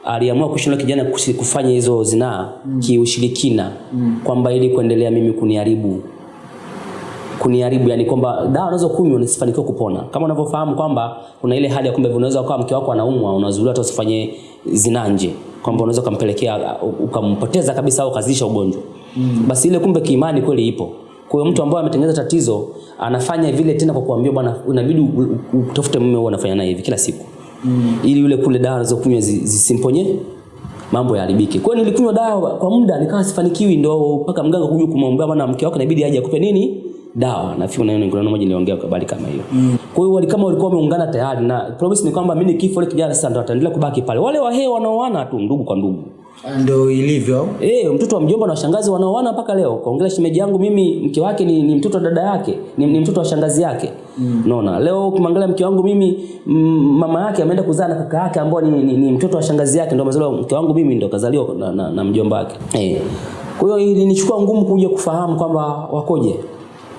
aliamua kushinda kijana kufanya hizo zinaa mm. kiushirikina mm. kwamba ili kuendelea mimi kuniharibu kuniharibu yani kwamba dawa unaweza kunywa nisifanikiwe kupona kama unavyofahamu kwamba kuna ile hali ya kwamba unaweza ukawa mke wako anaumwa unazuiliwa hata usifanye zinaa nje kwamba unaweza ukampelekea ukampoteza kabisa au ukazidisha ugonjwa mm. basi ile kumbe kiimani kweli ipo kwa hiyo mtu ambaye ametengeneza tatizo anafanya vile tena kwa kuambia bwana inabidi utafute mume huo unafanya naye hivi kila siku mm. ili yule kule dawa anazokunywa zi- zisimponye mambo yaharibike. Kwa hiyo nilikunywa dawa kwa muda nikawa sifanikiwi, ndo mpaka mganga kuja kumwambia bwana, mke wako inabidi aje akupe nini dawa. Nafikiri na kuna moja niliongea kwa habari kama hiyo. Mm. Kwa hiyo wali kama walikuwa wameungana tayari na promise ni kwamba mimi nikifa ile kijana sasa ndo ataendelea kubaki pale. Wale wahewa wanaoana tu ndugu kwa ndugu. Ndio ilivyo. Eh, mtoto wa mjomba na washangazi wanaoana mpaka leo. Kaongelea shemeji yangu mimi mke wake ni, ni mtoto wa dada yake, ni, ni mtoto wa shangazi yake. Mm. Unaona? Leo ukimwangalia mke wangu mimi mama yake ameenda kuzaa na kaka yake ambao ni, ni, ni mtoto wa shangazi yake ndio amezaliwa mke wangu mimi ndio kazaliwa na, na, na mjomba wake. Eh. Kwa hiyo ilinichukua ngumu kuja kufahamu kwamba wakoje.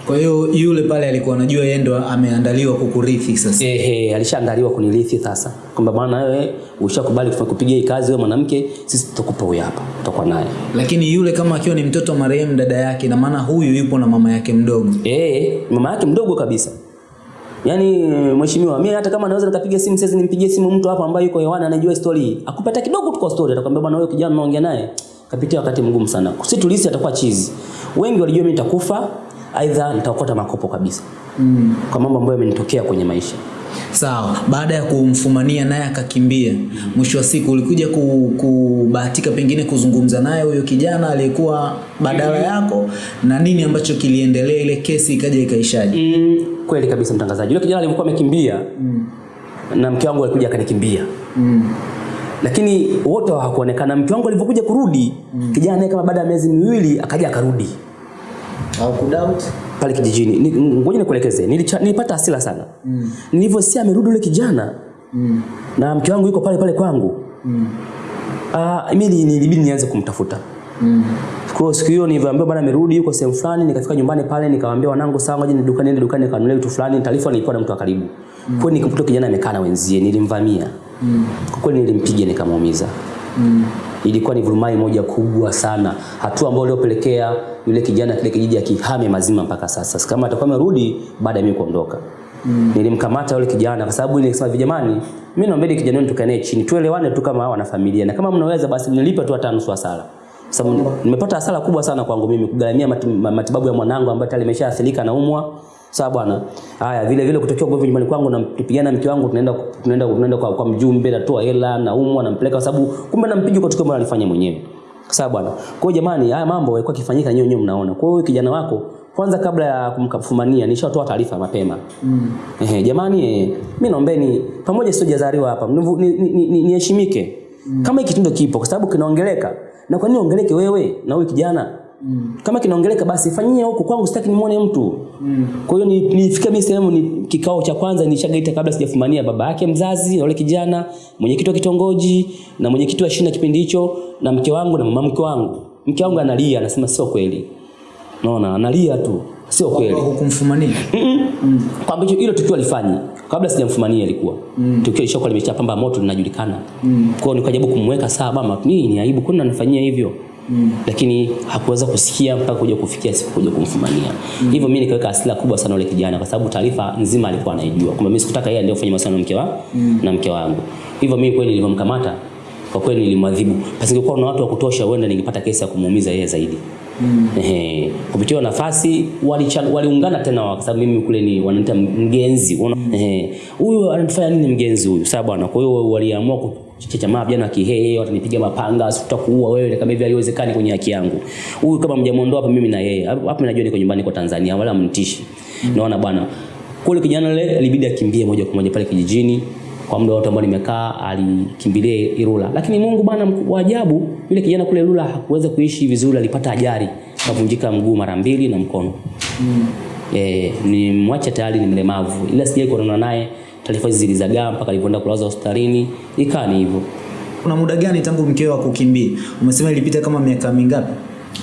Kwa hiyo yule pale alikuwa anajua yeye ndo ameandaliwa kukurithi sasa. Ehe, alishaandaliwa kunirithi sasa. Kwamba bwana wewe ushakubali kupiga hii kazi wewe mwanamke, sisi tutakupa huyu hapa. Tutakuwa naye. Lakini yule kama akiwa ni mtoto wa marehemu dada yake, na maana huyu yupo na mama yake mdogo. Eh, mama yake mdogo kabisa. Yaani mheshimiwa, mimi hata kama naweza nikapiga simu sasa nimpigie simu mtu hapa ambaye yuko hewani anajua story hii. Akupata kidogo tu kwa story atakwambia bwana wewe kijana unaongea naye kapitia wakati mgumu sana. Sisi tulisi atakuwa chizi. Wengi walijua mimi nitakufa aidha nitaokota makopo kabisa. Mm. Kwa mambo ambayo yamenitokea kwenye maisha. Sawa, baada ya kumfumania naye akakimbia, mwisho wa siku ulikuja kubahatika pengine kuzungumza naye huyo kijana aliyekuwa badala yako, na nini ambacho kiliendelea, ile kesi ikaja ikaishaje? Mm, kweli kabisa mtangazaji. Yule kijana alikuwa amekimbia mm. na mke wangu alikuja akanikimbia. Mm. Lakini wote hawakuonekana. Mke wangu alivyokuja kurudi, mm. kijana naye kama baada ya miezi miwili akaja akarudi. Au kudoubt? pale kijijini. Ngoja nikuelekeze. Nilipata hasira sana. Mm. Nilivyosikia amerudi yule kijana Mm. na mke wangu yuko pale pale kwangu. Mm. Ah, mimi nilibidi nianze kumtafuta. Mm. Kwa siku hiyo nilivyoambiwa bwana amerudi yuko sehemu fulani, nikafika nyumbani pale nikawaambia wanangu sawa, ngoja niende dukani niende dukani nikanunulie kitu fulani, taarifa nilikuwa na mtu wa karibu. mm. Kwa nikamkuta kijana amekaa na wenzie, nilimvamia. Mm. Kwa kweli nilimpiga nikamuumiza. Mm. Ilikuwa ni vurumai moja kubwa sana, hatua ambayo iliyopelekea yule kijana kile kijiji akihame mazima mpaka sasa. Kama atakuwa amerudi baada ya mimi kuondoka. Mm. Nilimkamata yule kijana kwa sababu nilisema hivi, jamani, mimi naombeni kijana wenu tukae naye chini, tuelewane tu kama wana familia, na kama mnaweza basi nilipe tu hata nusu hasara. Sababu nimepata hasara kubwa sana kwangu mimi kugharamia matibabu ya mwanangu ambaye tayari ameshaathirika na umwa. Sawa bwana. Haya vile vile kutokea ugomvi nyumbani kwangu na mpigana mke wangu tunaenda tunaenda tunaenda kwa, kwa mjumbe natoa hela na umwa nampeleka kwa sababu kumbe nampiga kwa tukio ambalo alifanya mwenyewe. Sawa bwana. Kwa hiyo jamani haya mambo yalikuwa kifanyika nyewe nyewe mnaona. Kwa hiyo kijana wako kwanza kabla ya kumkafumania nishatoa taarifa mapema. Mm. Ehe, jamani eh, mimi naombeni pamoja sio jazariwa hapa Niheshimike. ni- ni- ni- ni- ni Mm. Kama hiki kitendo kipo kwa sababu kinaongeleka. Na kwa nini ongeleke wewe na huyu kijana? Mm. Kama kinaongeleka basi fanyia huko kwangu sitaki nimuone mtu. Mm. Kwa hiyo ni- nilifika mimi sehemu ni kikao cha kwanza nilishagaita kabla sijafumania baba yake mzazi na yule kijana, mwenyekiti wa kitongoji na mwenyekiti wa shina kipindi hicho na mke wangu na mama mke wangu. Mke wangu analia anasema sio kweli. Naona analia tu. Sio kweli. Hukumfumania? Kwamba hicho hilo tukio alifanyi kabla sijamfumania ilikuwa. Mm. Tukio lishakuwa limeshapamba moto linajulikana. Mm. Kwa hiyo nikajaribu kumweka sawa mama, nini ni aibu kwani anafanyia hivyo? Mm. Lakini hakuweza kusikia mpaka kuja kufikia siku kuja kumfumania. Mm. Hivyo mimi nikaweka hasira kubwa sana yule kijana kwa sababu taarifa nzima alikuwa anaijua. Kwamba mimi sikutaka yeye afanye masuala na mke wa mm. na mke wangu. Hivyo mimi kweli nilivyomkamata kwa kweli nilimwadhibu. Pasingekuwa na watu wa kutosha huenda ningepata kesi ya kumuumiza yeye zaidi. Mm. Ehe, kupitia nafasi waliungana waliungana tena kwa sababu mimi kule ni wananiita mgenzi. Unaona? Ehe. Huyu anatufanya nini mgenzi huyu? Sawa bwana. Kwa hiyo waliamua kuchechamaa vijana kihehe, watanipiga mapanga, tutakuua wewe kama hivi haiwezekani kwenye haki yangu. Huyu kama mjamuondoa hapa mimi na yeye. hapa, mimi najua niko nyumbani kwa Tanzania wala mtishi mm. Naona bwana. Kule kijana yule ilibidi akimbie moja kwa moja pale kijijini kwa muda wote ambao nimekaa alikimbilia Ilula. Lakini Mungu bwana wa ajabu, yule kijana kule Ilula hakuweza kuishi vizuri, alipata ajali, kavunjika mguu mara mbili na mkono. Mm. Eh, ni mwacha tayari ni mlemavu. Ila sijai kuonana naye, taarifa hizi zilizagaa mpaka alipoenda kulazwa hospitalini, ikaa ni hivyo. Kuna muda gani tangu mkeo akukimbie? Umesema ilipita kama miaka mingapi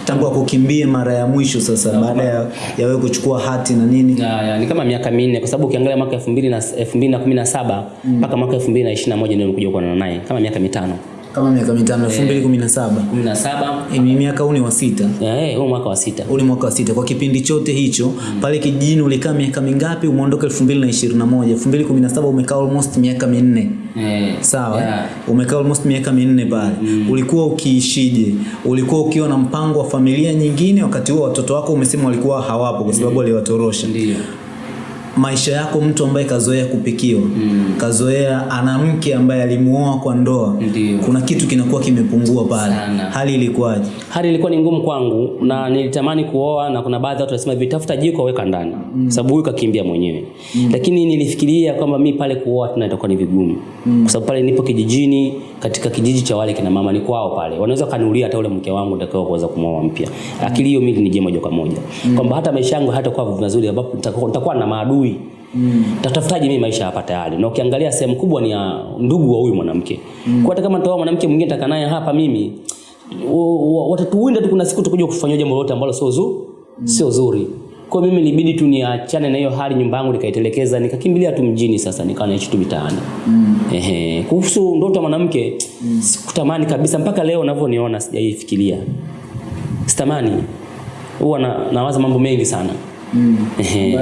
tangu akukimbie mara ya mwisho sasa, baada ya, ya wewe kuchukua hati na nini? Ya, ya, ni kama miaka minne kwa sababu ukiangalia mwaka 2000 na 2017 mpaka mwaka 2021 ndio nilikuja kuonana naye kama miaka mitano. Kama miaka mitano, elfu mbili kumi na saba kumi na saba ni miaka huu ni wa sita eh, huu mwaka wa sita. ule mwaka wa sita. Kwa kipindi chote hicho mm. pale kijijini ulikaa miaka mingapi? Umeondoka 2021, 2017 umekaa almost miaka minne. Eh, Sawa, yeah. eh? umekaa almost miaka minne pale. mm. Ulikuwa ukiishije? Ulikuwa ukiwa na mpango wa familia nyingine? Wakati huo watoto wako umesema walikuwa hawapo kwa sababu mm. Ndio. Maisha yako, mtu ambaye kazoea kupikiwa, mm. kazoea ana mke ambaye alimuoa kwa ndoa, Ndiyo. kuna kitu kinakuwa kimepungua pale. Sana. Hali ilikuwaje? Hali ilikuwa ni ngumu kwangu na nilitamani kuoa na kuna baadhi ya watu wanasema vitafuta jiko weka ndani. mm. Sababu huyu kakimbia mwenyewe. mm. Lakini nilifikiria kwamba mi pale kuoa tena itakuwa ni vigumu. mm. Kwa sababu pale nipo kijijini katika kijiji cha wale kina mama ni kwao pale. Wanaweza kaniulia hata ule mke wangu nitakao kuweza kumwoa mpya. Akili hiyo mimi nije moja kwa moja. Kwamba hata maisha yangu hatakuwa mazuri ambapo nitakuwa na maadui. Tatafutaje mimi maisha hapa tayari? Na ukiangalia sehemu kubwa ni ya ndugu wa huyu mwanamke. Kwa hata kama nitaoa mwanamke mwingine nitakaa naye hapa mimi watatuwinda tu, kuna siku tukuja kufanyia jambo lolote ambalo sio zuri, sio zuri. Kwa mimi ilibidi tu niachane na hiyo hali, nyumba yangu nikaitelekeza, nikakimbilia tu mjini. Sasa nikawa naishi tu mitaani. Mm. Ehe, kuhusu ndoto ya mwanamke mm. sikutamani kabisa, mpaka leo ninavyoniona sijaifikiria, sitamani. Huwa na, nawaza mambo mengi sana mm. Ehe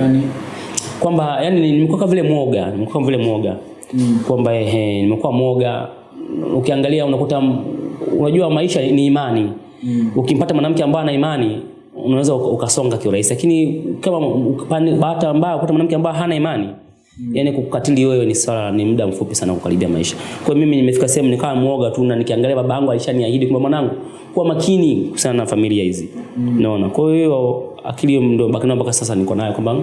kwamba yani nimekuwa kama vile mwoga, nimekuwa kama vile mwoga mm. kwamba ehe, nimekuwa mwoga. Ukiangalia unakuta unajua maisha ni imani. mm. Ukimpata mwanamke ambaye ana imani unaweza uka- ukasonga kiurahisi, lakini kama upande bahati mbaya ukuta mwanamke ambaye hana imani Mm. yani kukatili wewe ni swala ni muda mfupi sana kukaribia maisha. Kwa mimi nimefika sehemu nikawa mwoga tu na nikiangalia baba yangu alishaniahidi kwamba mwanangu kuwa makini kuhusiana na familia hizi. Mm. Naona. Kwa hiyo akili ndio baki nayo mpaka sasa niko nayo kwamba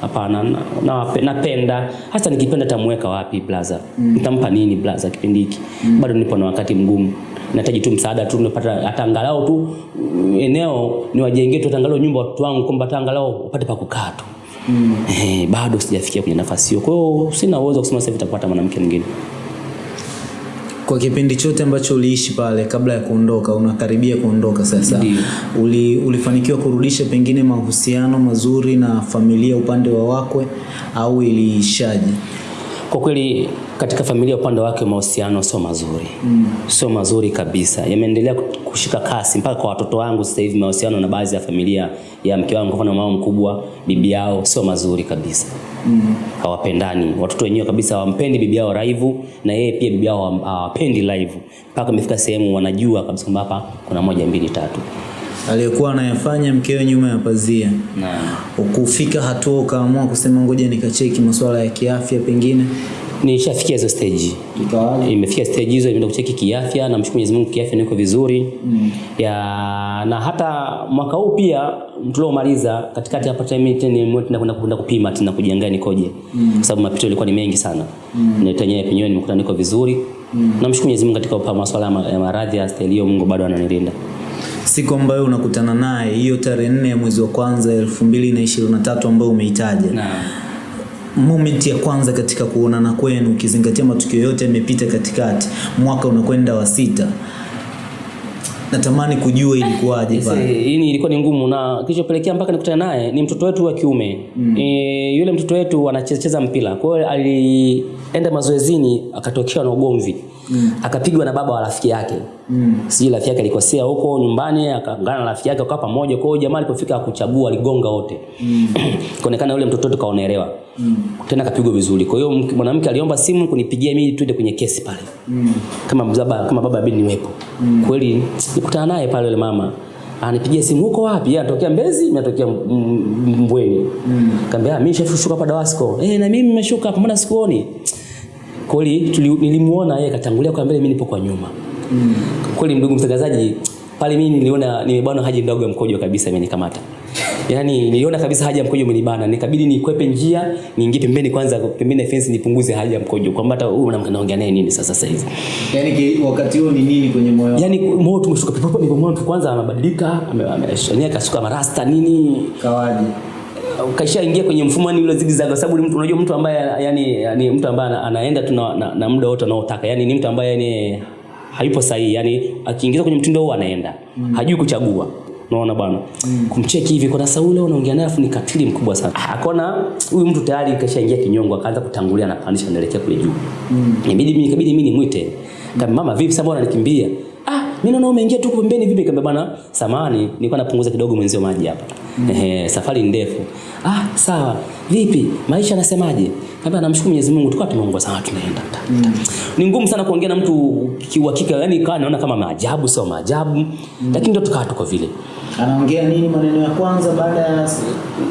hapana na, na, napenda hata nikipenda tamweka wapi blaza? Nitampa nini blaza kipindi hiki? Bado nipo na wakati mgumu. Nahitaji tu msaada tu nipata hata angalau tu mm, eneo niwajengee tu angalau nyumba watoto wangu kwamba hata angalau wapate pa kukaa tu. mm. Eh, bado sijafikia kwenye nafasi hiyo. Kwa hiyo sina uwezo wa kusema sasa nitapata mwanamke mwingine. Kwa kipindi chote ambacho uliishi pale kabla ya kuondoka, unakaribia kuondoka sasa, uli, ulifanikiwa kurudisha pengine mahusiano mazuri na familia upande wa wakwe au iliishaje? Kwa kweli katika familia upande wake mahusiano sio mazuri mm. sio mazuri kabisa, yameendelea kushika kasi mpaka kwa watoto wangu. Sasa hivi mahusiano na baadhi ya familia ya mke wangu, kwa mfano mama mkubwa, bibi yao sio mazuri kabisa mm. hawapendani. Watoto wenyewe kabisa hawampendi bibi yao Raivu, na yeye pia bibi yao hawapendi Live, mpaka imefika sehemu wanajua kabisa kwamba hapa kuna moja mbili tatu Aliyekuwa anayafanya mkewe nyuma ya pazia, na ukufika hatua ukaamua kusema ngoja nikacheki masuala ya kiafya pengine nishafikia hizo stage imefikia stage hizo, imeenda kucheki kiafya, na mshukuru Mwenyezi Mungu, kiafya niko vizuri mm. ya na hata mwaka huu pia tuliomaliza katikati hapa time tena mwe kwenda kupima tena kujiangalia nikoje, mm. kwa sababu mapito yalikuwa ni mengi sana mm. na tenyewe penyewe nimekuta niko vizuri mm. namshukuru Mwenyezi Mungu katika masuala ya ma- ya maradhi ya staili hiyo, Mungu bado ananilinda. Siku ambayo unakutana naye hiyo tarehe nne ya mwezi wa kwanza elfu mbili na ishirini na tatu ambayo umeitaja. Moment ya kwanza katika kuonana kwenu, ukizingatia matukio yote yamepita katikati, mwaka unakwenda wa sita, natamani kujua ilikuwaje pale. hii ni- ilikuwa ni ngumu na kilichopelekea mpaka nikutana naye ni mtoto wetu wa kiume. Mm. e, yule mtoto wetu anacheza mpira. Kwa hiyo alienda mazoezini akatokewa na ugomvi mm. akapigwa na baba wa rafiki yake mm. sijui rafiki yake alikosea huko nyumbani akaungana na rafiki yake wakawa pamoja kwa hiyo jamaa alipofika akuchagua aligonga wote mm. kaonekana yule mtoto wetu kaonelewa mm. tena kapigwa vizuri kwa hiyo mwanamke aliomba simu kunipigia mimi tuende kwenye kesi pale mm. kama baba kama baba bibi niwepo mm. kweli nikutana naye pale yule mama anipigia simu huko wapi yeye anatokea Mbezi mimi natokea Mbweni mm. kaambia mimi shafushuka hapa Dawasco eh na mimi nimeshuka hapa mbona sikuoni kweli nilimuona yeye katangulia kwa mbele mimi nipo kwa nyuma mm. kweli ndugu mtangazaji pale mimi niliona nimebana haji ndogo ya mkojo kabisa imenikamata Yaani niliona kabisa haja ya mkojo umenibana, nikabidi nikwepe njia, niingie pembeni kwanza, pembeni ya fence nipunguze haja ya mkojo. Kwamba hata huyu mwanamke naongea naye nini sasa sasa hivi. Yaani wakati huo ni nini kwenye moyo? Yaani moyo tumeshuka moyo tu kwanza amebadilika, ame- ame- ame, marasta nini. Kawaje? Kaisha ingia kwenye mfumo yani ule zigzag kwa sababu ni mtu unajua mtu ambaye yani, yani mtu ambaye anaenda tu na, na, na muda wote anaotaka. yani ni mtu ambaye yani hayupo sahihi. yani akiingiza kwenye mtindo huo anaenda. mm. Hajui kuchagua. Unaona bwana. mm. Kumcheki hivi kwa sasa ule unaongea naye afu ni katili mkubwa sana. Ah, Akaona huyu mtu tayari kashaingia kinyongo akaanza kutangulia na pandisha anaelekea kule juu. mm. Inabidi mimi ikabidi mimi nimwite. Kama mama vipi sasa mbona unanikimbia? Mimi naona umeingia tu pembeni vipi? Nikamwambia bwana, samani nilikuwa napunguza kidogo mwenzio maji hapa. Mm. Ehe, safari ndefu. Ah, sawa. Vipi? Maisha anasemaje? Nikamwambia namshukuru Mwenyezi Mungu, tukawa tumeongoza sana tunaenda. Mm. Ni ngumu sana kuongea na mtu kiuhakika, yani kana naona kama maajabu sio maajabu, mm. lakini ndio tukawa tuko vile. Anaongea nini maneno ya kwanza baada ya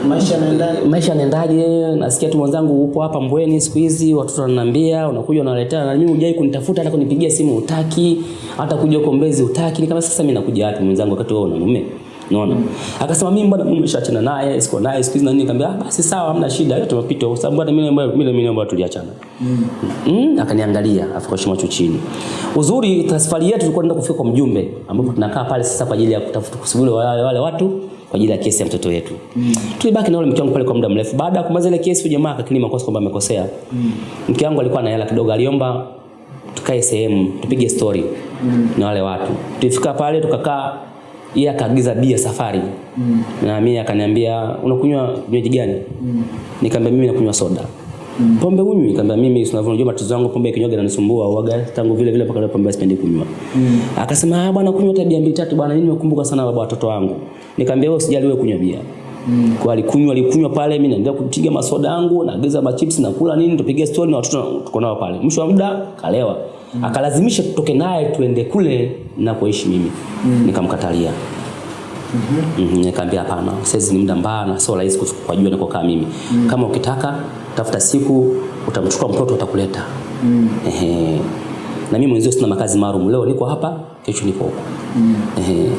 maisha yanaendaje? maisha yanaendaje? Nasikia tu mwenzangu upo hapa Mbweni siku hizi, watoto wananiambia unakuja unaletea, na mimi hujai kunitafuta hata kunipigia simu utaki, hata kuja huko Mbezi utaki. Ni kama sasa mimi nakuja wapi mwenzangu, wakati wewe una mume Unaona? Akasema mimi bwana mume nimeshaachana naye, siko naye siku hizi na nini. Nikamwambia ah, basi sawa, hamna shida, yote tumepita kwa sababu bwana mimi mimi mimi ambayo tuliachana. Mm. Mm, Akaniangalia afu kwa macho chini. Uzuri safari yetu tulikuwa tunaenda kufika kwa mjumbe ambapo tunakaa pale sasa kwa ajili ya kutafuta kusubiri wale, wale watu kwa ajili ya kesi ya mtoto wetu. Mm. Tulibaki na yule mke wangu pale kwa muda mrefu. Baada ya kumaliza ile kesi, jamaa akakiri makosa kwamba amekosea. Mm. Mke wangu alikuwa na hela kidogo, aliomba tukae sehemu tupige story mm. na wale watu. Tulifika pale tukakaa, yeye akaagiza bia safari mm. na mimi akaniambia unakunywa vinywaji gani? Mm. Nikamwambia mimi nakunywa soda. Mm. Pombe unywi? Nikamwambia mimi unavyojua matatizo yangu pombe kinywaji inanisumbua uaga tangu vile vile mpaka leo pombe sipendi kunywa. Mm. Akasema ah bwana kunywa tabia mbili tatu bwana mimi nimekumbuka sana baba watoto wangu. Nikamwambia wewe usijali wewe kunywa bia. Mm. Kwa alikunywa alikunywa pale mimi naendelea kupiga masoda yangu naagiza machips na kula nini tupige story na watoto tuko nao pale. Mwisho wa muda kalewa. Mm. Akalazimisha tutoke naye tuende kule na kuishi mimi. Mm. Nikamkatalia. Mhm. Nikamwambia hapana, sasa ni muda mbaya na sio rahisi kujua nikokaa mimi. Mm. Kama ukitaka tafuta siku utamchukua mtoto utakuleta. Mm. Ehe. Na mimi mwenzio sina makazi maalum. Leo niko hapa, kesho niko huko. Mm. Ehe.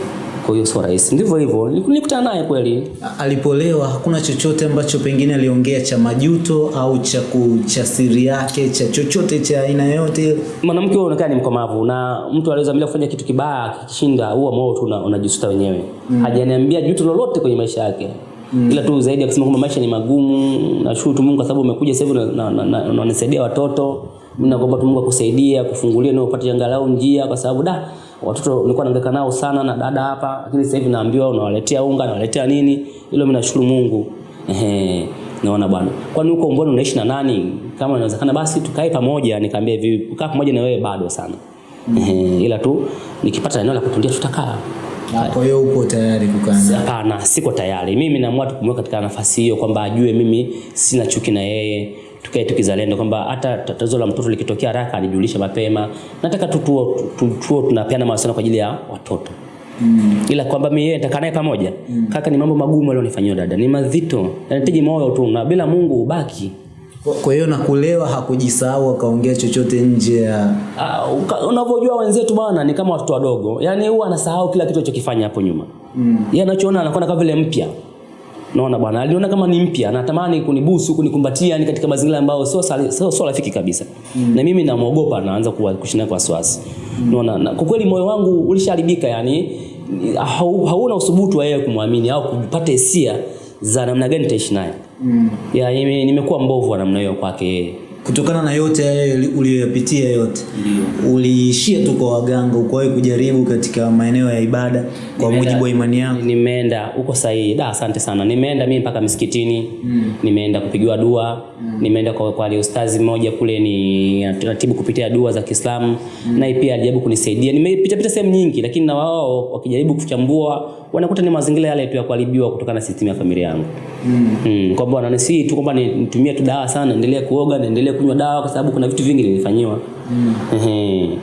Kwa hiyo sio rahisi. Ndivyo hivyo. Nilikutana naye kweli. Alipolewa hakuna chochote ambacho pengine aliongea cha majuto au cha cha siri yake cha chochote cha aina yote? Mwanamke huyo anakaa ni mkomavu na mtu aliweza bila kufanya kitu kibaya akishinda huwa moyo tu unajisuta wenyewe. Mm. Hajaniambia juto lolote kwenye maisha yake. Mm. Ila tu zaidi ya kusema kwamba maisha ni magumu, nashukuru tu Mungu kwa sababu umekuja sasa hivi na- na- na- na- unanisaidia watoto. Mimi naomba tu Mungu akusaidia, kufungulia na upate angalau njia kwa sababu da watoto nilikuwa naangaika nao sana na dada hapa, lakini sasa hivi naambiwa unawaletea unga, unawaletea nini. Hilo mimi nashukuru Mungu. Ehe. Naona bwana. Kwani huko mbona unaishi na nani? Kama inawezekana basi tukae pamoja, nikamwambia hivi, kukaa pamoja na wewe bado sana. Ehe, ila tu nikipata eneo la kutulia tutakaa. Kwa hiyo uko tayari kukaa? Hapana, siko tayari. Mimi naamua tu kumweka katika nafasi hiyo kwamba ajue mimi sina chuki na yeye, tukae tukizalendo kwamba hata tatizo la mtoto likitokea haraka anijulishe mapema. Nataka tu tuo tu, tunapeana mawasiliano kwa ajili ya watoto. Mm. Ila kwamba mimi yeye nitakaa naye pamoja. Mm. Kaka, ni mambo magumu alionifanyia dada, ni mazito. Yanahitaji moyo tu na bila Mungu ubaki. Kwa- hiyo na kulewa hakujisahau akaongea chochote nje ya uh, unavyojua wenzetu bwana ni kama watoto wadogo. Yaani huwa anasahau kila kitu alichokifanya hapo nyuma. Mm. Yeye anachoona anakuwa kama vile mpya. Naona bwana, aliona kama ni mpya, anatamani kunibusu, kunikumbatia ni katika mazingira ambayo sio sio sio rafiki kabisa. Mm. Na mimi namuogopa, naanza kushinda kwa wasiwasi. Naona na kwa kweli moyo wangu ulishaharibika yani hau, hauna usubutu wa yeye kumwamini au kupata hisia za namna gani nitaishi naye. Mm. Ya nime- nimekuwa mbovu wa namna hiyo kwake yeye. Kutokana na yote haya uliyoyapitia yote uliishia tu kwa waganga ukuwahi kujaribu katika maeneo ya ibada kwa mujibu wa imani yako Nimeenda huko sahihi. Da, asante sana. Nimeenda mimi mpaka msikitini. Mm. Nimeenda kupigiwa dua. Mm. Nimeenda kwa kwa ustazi mmoja kule ni anatibu kupitia dua za Kiislamu. Mm. Naye pia alijaribu kunisaidia. Nimepita pita sehemu nyingi lakini na wao wakijaribu kuchambua wanakuta ni mazingira yale tu ya kuharibiwa kutokana na system ya familia yangu. Mm. Mm. Kwamba wananisi tu kwamba nitumie tu dawa sana, endelee kuoga, niendelee kunywa dawa kwa sababu kuna vitu vingi nilifanyiwa. Mm. Ehe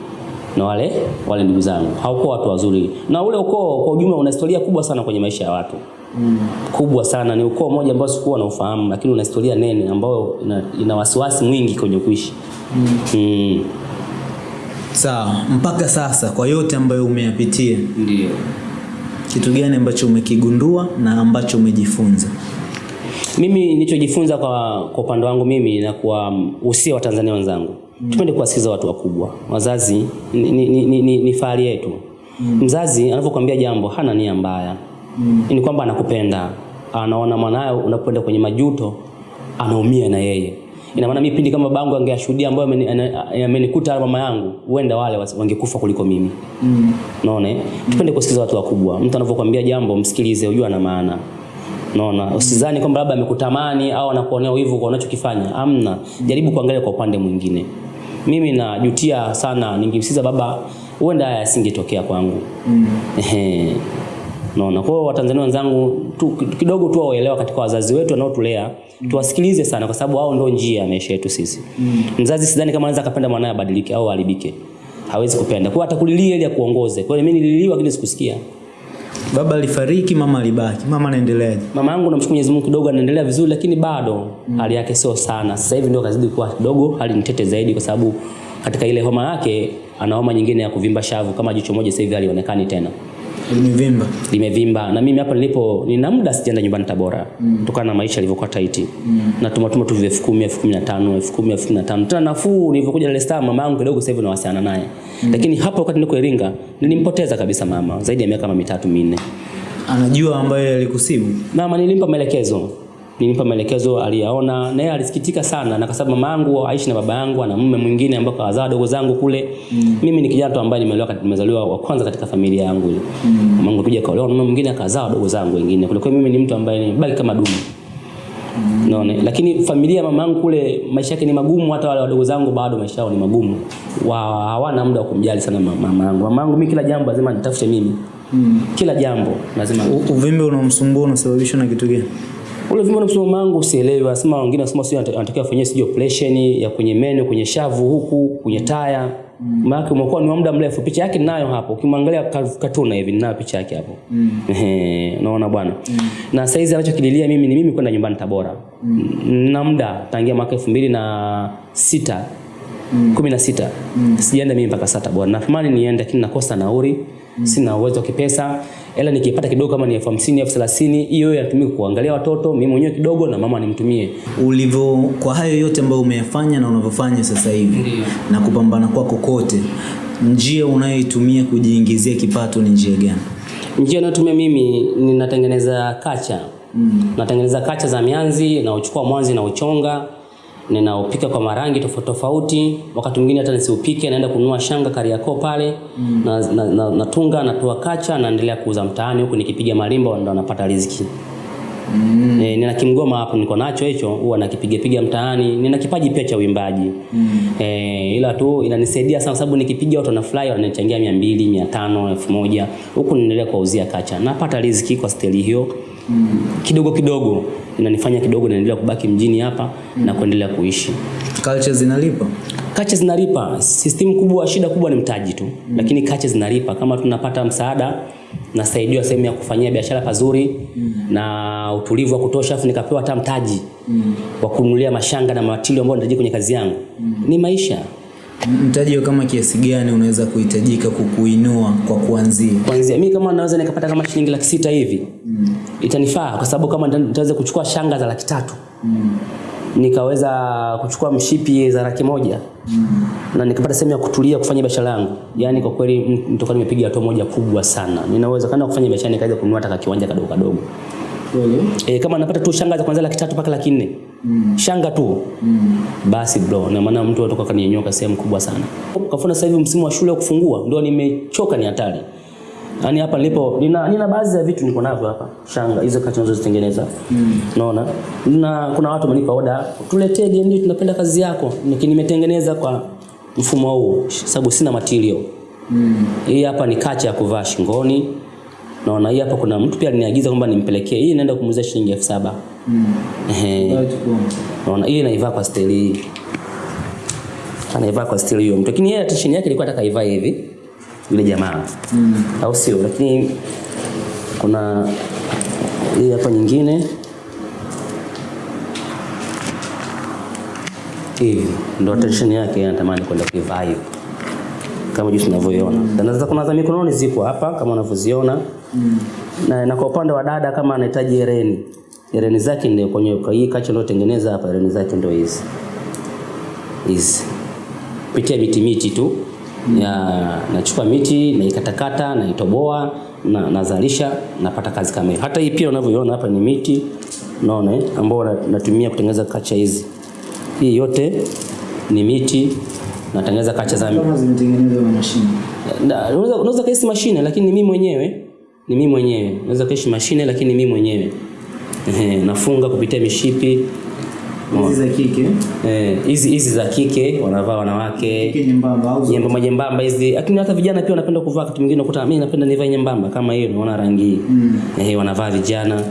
na wale wale ndugu zangu hawakuwa watu wazuri na ule ukoo kwa ujumla una historia kubwa sana kwenye maisha ya watu mm. kubwa sana ni ukoo mmoja ambao sikuwa na ufahamu lakini una historia nene ambayo ina, ina wasiwasi mwingi kwenye kuishi mm. Mm. sawa mpaka sasa kwa yote ambayo umeyapitia ndio Kitu gani ambacho umekigundua na ambacho umejifunza? Mimi nilichojifunza kwa kwa upande wangu mimi na kwa usia wa Tanzania wenzangu mm. tupende kuwasikiza watu wakubwa. Wazazi ni, ni, ni, ni, ni, fahari yetu mm. Mzazi anapokuambia jambo hana nia mbaya mm. ni kwamba anakupenda, anaona mwanayo unapoenda kwenye majuto anaumia na yeye. Ina maana mimi pindi kama babangu angeashuhudia ambayo amenikuta mama yangu, huenda wale wangekufa kuliko mimi. Mm. Naona eh? Tupende kusikiza watu wakubwa. Mtu anapokuambia jambo msikilize, ujua ana maana. Unaona? Usizani kwamba labda amekutamani au anakuonea wivu kwa unachokifanya. Amna. Jaribu kuangalia kwa upande mwingine. Mimi najutia sana ningemsikiza baba, huenda haya yasingetokea kwangu. Mm. Ehe. Unaona? Kwa hiyo Watanzania wenzangu tu, kidogo tu waelewa katika wazazi wetu wanaotulea, tuwasikilize sana kwa sababu wao ndio njia ya maisha yetu sisi. mm. Mzazi sidhani kama anaweza akapenda mwanae abadilike au aharibike. Hawezi kupenda. Kwa hiyo atakulilia ili akuongoze. Kwa hiyo mimi nililiwa lakini sikusikia. Baba alifariki, mama alibaki. Mama anaendeleaje? Mama yangu namshukuru Mwenyezi Mungu kidogo anaendelea vizuri lakini bado mm. hali yake sio sana. Sasa hivi ndio kazidi kuwa kidogo hali nitete zaidi kwa sababu katika ile homa yake ana homa nyingine ya kuvimba shavu kama jicho moja sasa hivi halionekani tena. Limevimba. limevimba na mimi hapa nilipo nina muda sijaenda nyumbani Tabora kutokana na maisha yalivyokuwa taiti mm. na tumatuma tu elfu kumi elfu kumi na tano elfu kumi elfu kumi na tano tena nafuu nilivyokuja Dar es Salaam mama yangu kidogo sasa hivi nawasiliana naye mm. lakini hapo wakati niko Iringa nilimpoteza kabisa mama zaidi ya miaka kama mitatu minne Anajua ambaye alikusibu. mama nilimpa maelekezo nilimpa maelekezo aliyaona na yeye alisikitika sana na kwa sababu mama yangu aishi na baba yangu ana mume mwingine ambao kawazaa dogo zangu kule mm. mimi ni kijana tu ambaye nimezaliwa katika nimezaliwa wa kwanza katika familia yangu ile mm. mama yangu pia kaolewa na mume mwingine akazaa dogo zangu wengine kule kwa mimi ni mtu ambaye nimebaki kama dumu Unaona? Lakini familia ya mama yangu kule maisha yake ni magumu, hata wale wadogo zangu bado maisha yao ni magumu. Wa hawana muda wa kumjali sana ma- mama yangu. Mama yangu mimi kila jambo lazima nitafute mimi. Mm. Kila jambo lazima Uvimbe unaomsumbua unasababishwa na kitu gani? Ule na msimamo wangu sielewi, anasema wengine wanasema sio anatakiwa afanyie sio operation ya kwenye meno, kwenye shavu huku, kwenye taya. Maana yake umekuwa ni muda mrefu. Picha yake ninayo hapo. Ukimwangalia katuna hivi ninayo picha yake hapo. Ehe, unaona bwana. Na saizi anachokililia mimi ni mimi kwenda nyumbani Tabora. Na muda tangia mwaka 2006 kumi na sita sijaenda mimi mpaka sasa Tabora. Natamani niende lakini nakosa nauri, mm. sina uwezo wa kipesa. Ela nikipata kidogo kama ni elfu hamsini elfu thelathini hiyo yatumike kuangalia watoto, mimi mwenyewe kidogo na mama nimtumie. Ulivyo kwa hayo yote ambayo umeyafanya na unavyofanya sasa hivi na kupambana kwako kote, njia unayoitumia kujiingizia kipato ni njia gani? Njia nayotumia mimi ninatengeneza kacha. mm. Natengeneza kacha za mianzi na uchukua mwanzi na uchonga ninaupika kwa marangi tofauti tofauti. Wakati mwingine hata nisiupike, naenda kununua shanga Kariakoo pale mm. na, na, na, natunga natoa kacha, naendelea kuuza mtaani huku nikipiga marimba, ndo napata riziki. Mm. E, nina kimgoma hapo niko nacho hicho huwa nakipiga piga mtaani. Nina kipaji pia cha uimbaji. Mm. E, ila tu inanisaidia sana sababu nikipiga watu wanafurahi wananichangia 200, 500, 1000. Huku niendelea kuwauzia kacha. Napata riziki kwa steli hiyo. Mm. Kidogo kidogo inanifanya kidogo naendelea kubaki mjini hapa na kuendelea kuishi. Culture zinalipa? kache zinalipa. System kubwa, shida kubwa ni mtaji tu, mm. lakini kache zinalipa. Kama tunapata msaada, nasaidiwa sehemu ya kufanyia biashara pazuri mm. na utulivu wa kutosha, afu nikapewa hata mtaji mm. wa kununulia mashanga na matilio ambayo nitaji kwenye kazi yangu mm. ni maisha Mtaji kama kiasi gani unaweza kuhitajika kukuinua kwa kuanzia? Kuanzia Mimi kama naweza nikapata kama shilingi laki sita hivi mm. itanifaa, kwa sababu kama nitaweza kuchukua shanga za laki tatu Mm. nikaweza kuchukua mshipi za laki moja mm. na nikapata sehemu ya kutulia kufanya biashara yangu. Yaani kwa kweli nitoka nimepiga hatua moja kubwa sana. Ninaweza kana kufanya biashara nikaweza kununua hata kiwanja kadogo kadogo. Kweli? E, kama anapata tu shanga za kuanzia laki tatu mpaka laki nne Mm. shanga tu Mm. basi bro, na maana mtu atoka kaninyoka sehemu kubwa sana. Kafuna sasa hivi msimu wa shule wa kufungua ndio nimechoka, ni hatari. Yaani hapa nilipo nina, nina baadhi ya vitu niko navyo hapa, shanga hizo kati nazozitengeneza Mm. naona Na kuna watu wamenipa oda, tuletee DM, tunapenda kazi yako. Nimetengeneza kwa mfumo huu sababu sina material. Mm. Hii hapa ni kacha ya kuvaa shingoni. Naona hii hapa kuna mtu pia aliniagiza kwamba nimpelekee. Hii naenda kumuuzia shilingi elfu saba. Mm. Ehe. Unaona hii naivaa kwa stili hii. Anaivaa kwa stili hiyo mtu. Lakini yeye t-shirt yake ilikuwa ataka ivae hivi. Yule jamaa. Mm. Au sio? Lakini kuna hii hapa nyingine. Hivi ndo t-shirt yake anatamani kwenda kuivaa hivi. Kama jinsi tunavyoiona. Na sasa kuna za mikononi zipo hapa kama unavyoziona. Na, na kwa upande wa dada kama anahitaji hereni hereni zake ndio kwenye kwa hii kacha tengeneza hapa hereni zake ndio hizi. Hizi. Pitia miti miti tu. Mm. ya nachukua miti naikatakata naitoboa na nazalisha napata kazi kama hiyo. Hata hii pia unavyoiona hapa ni miti unaona eh, ambao natumia kutengeneza kacha hizi. Hii yote ni miti natengeneza kacha za kama zimetengenezwa na mashine. Unaweza unaweza kaisi mashine lakini ni mimi mwenyewe ni mimi mwenyewe. Naweza kaishi mashine lakini ni mimi mwenyewe. Ehe, nafunga kupitia mishipi. Hizi za kike? Eh, hizi hizi za kike. Wanavaa wanawake. Kike nyembamba au nyembamba nyembamba hizi. Lakini hata vijana pia wanapenda kuvaa wakati mwingine. Unakuta mimi napenda nivae nyembamba. Kama hiyo unaona rangi Mm. eh, wanavaa vijana.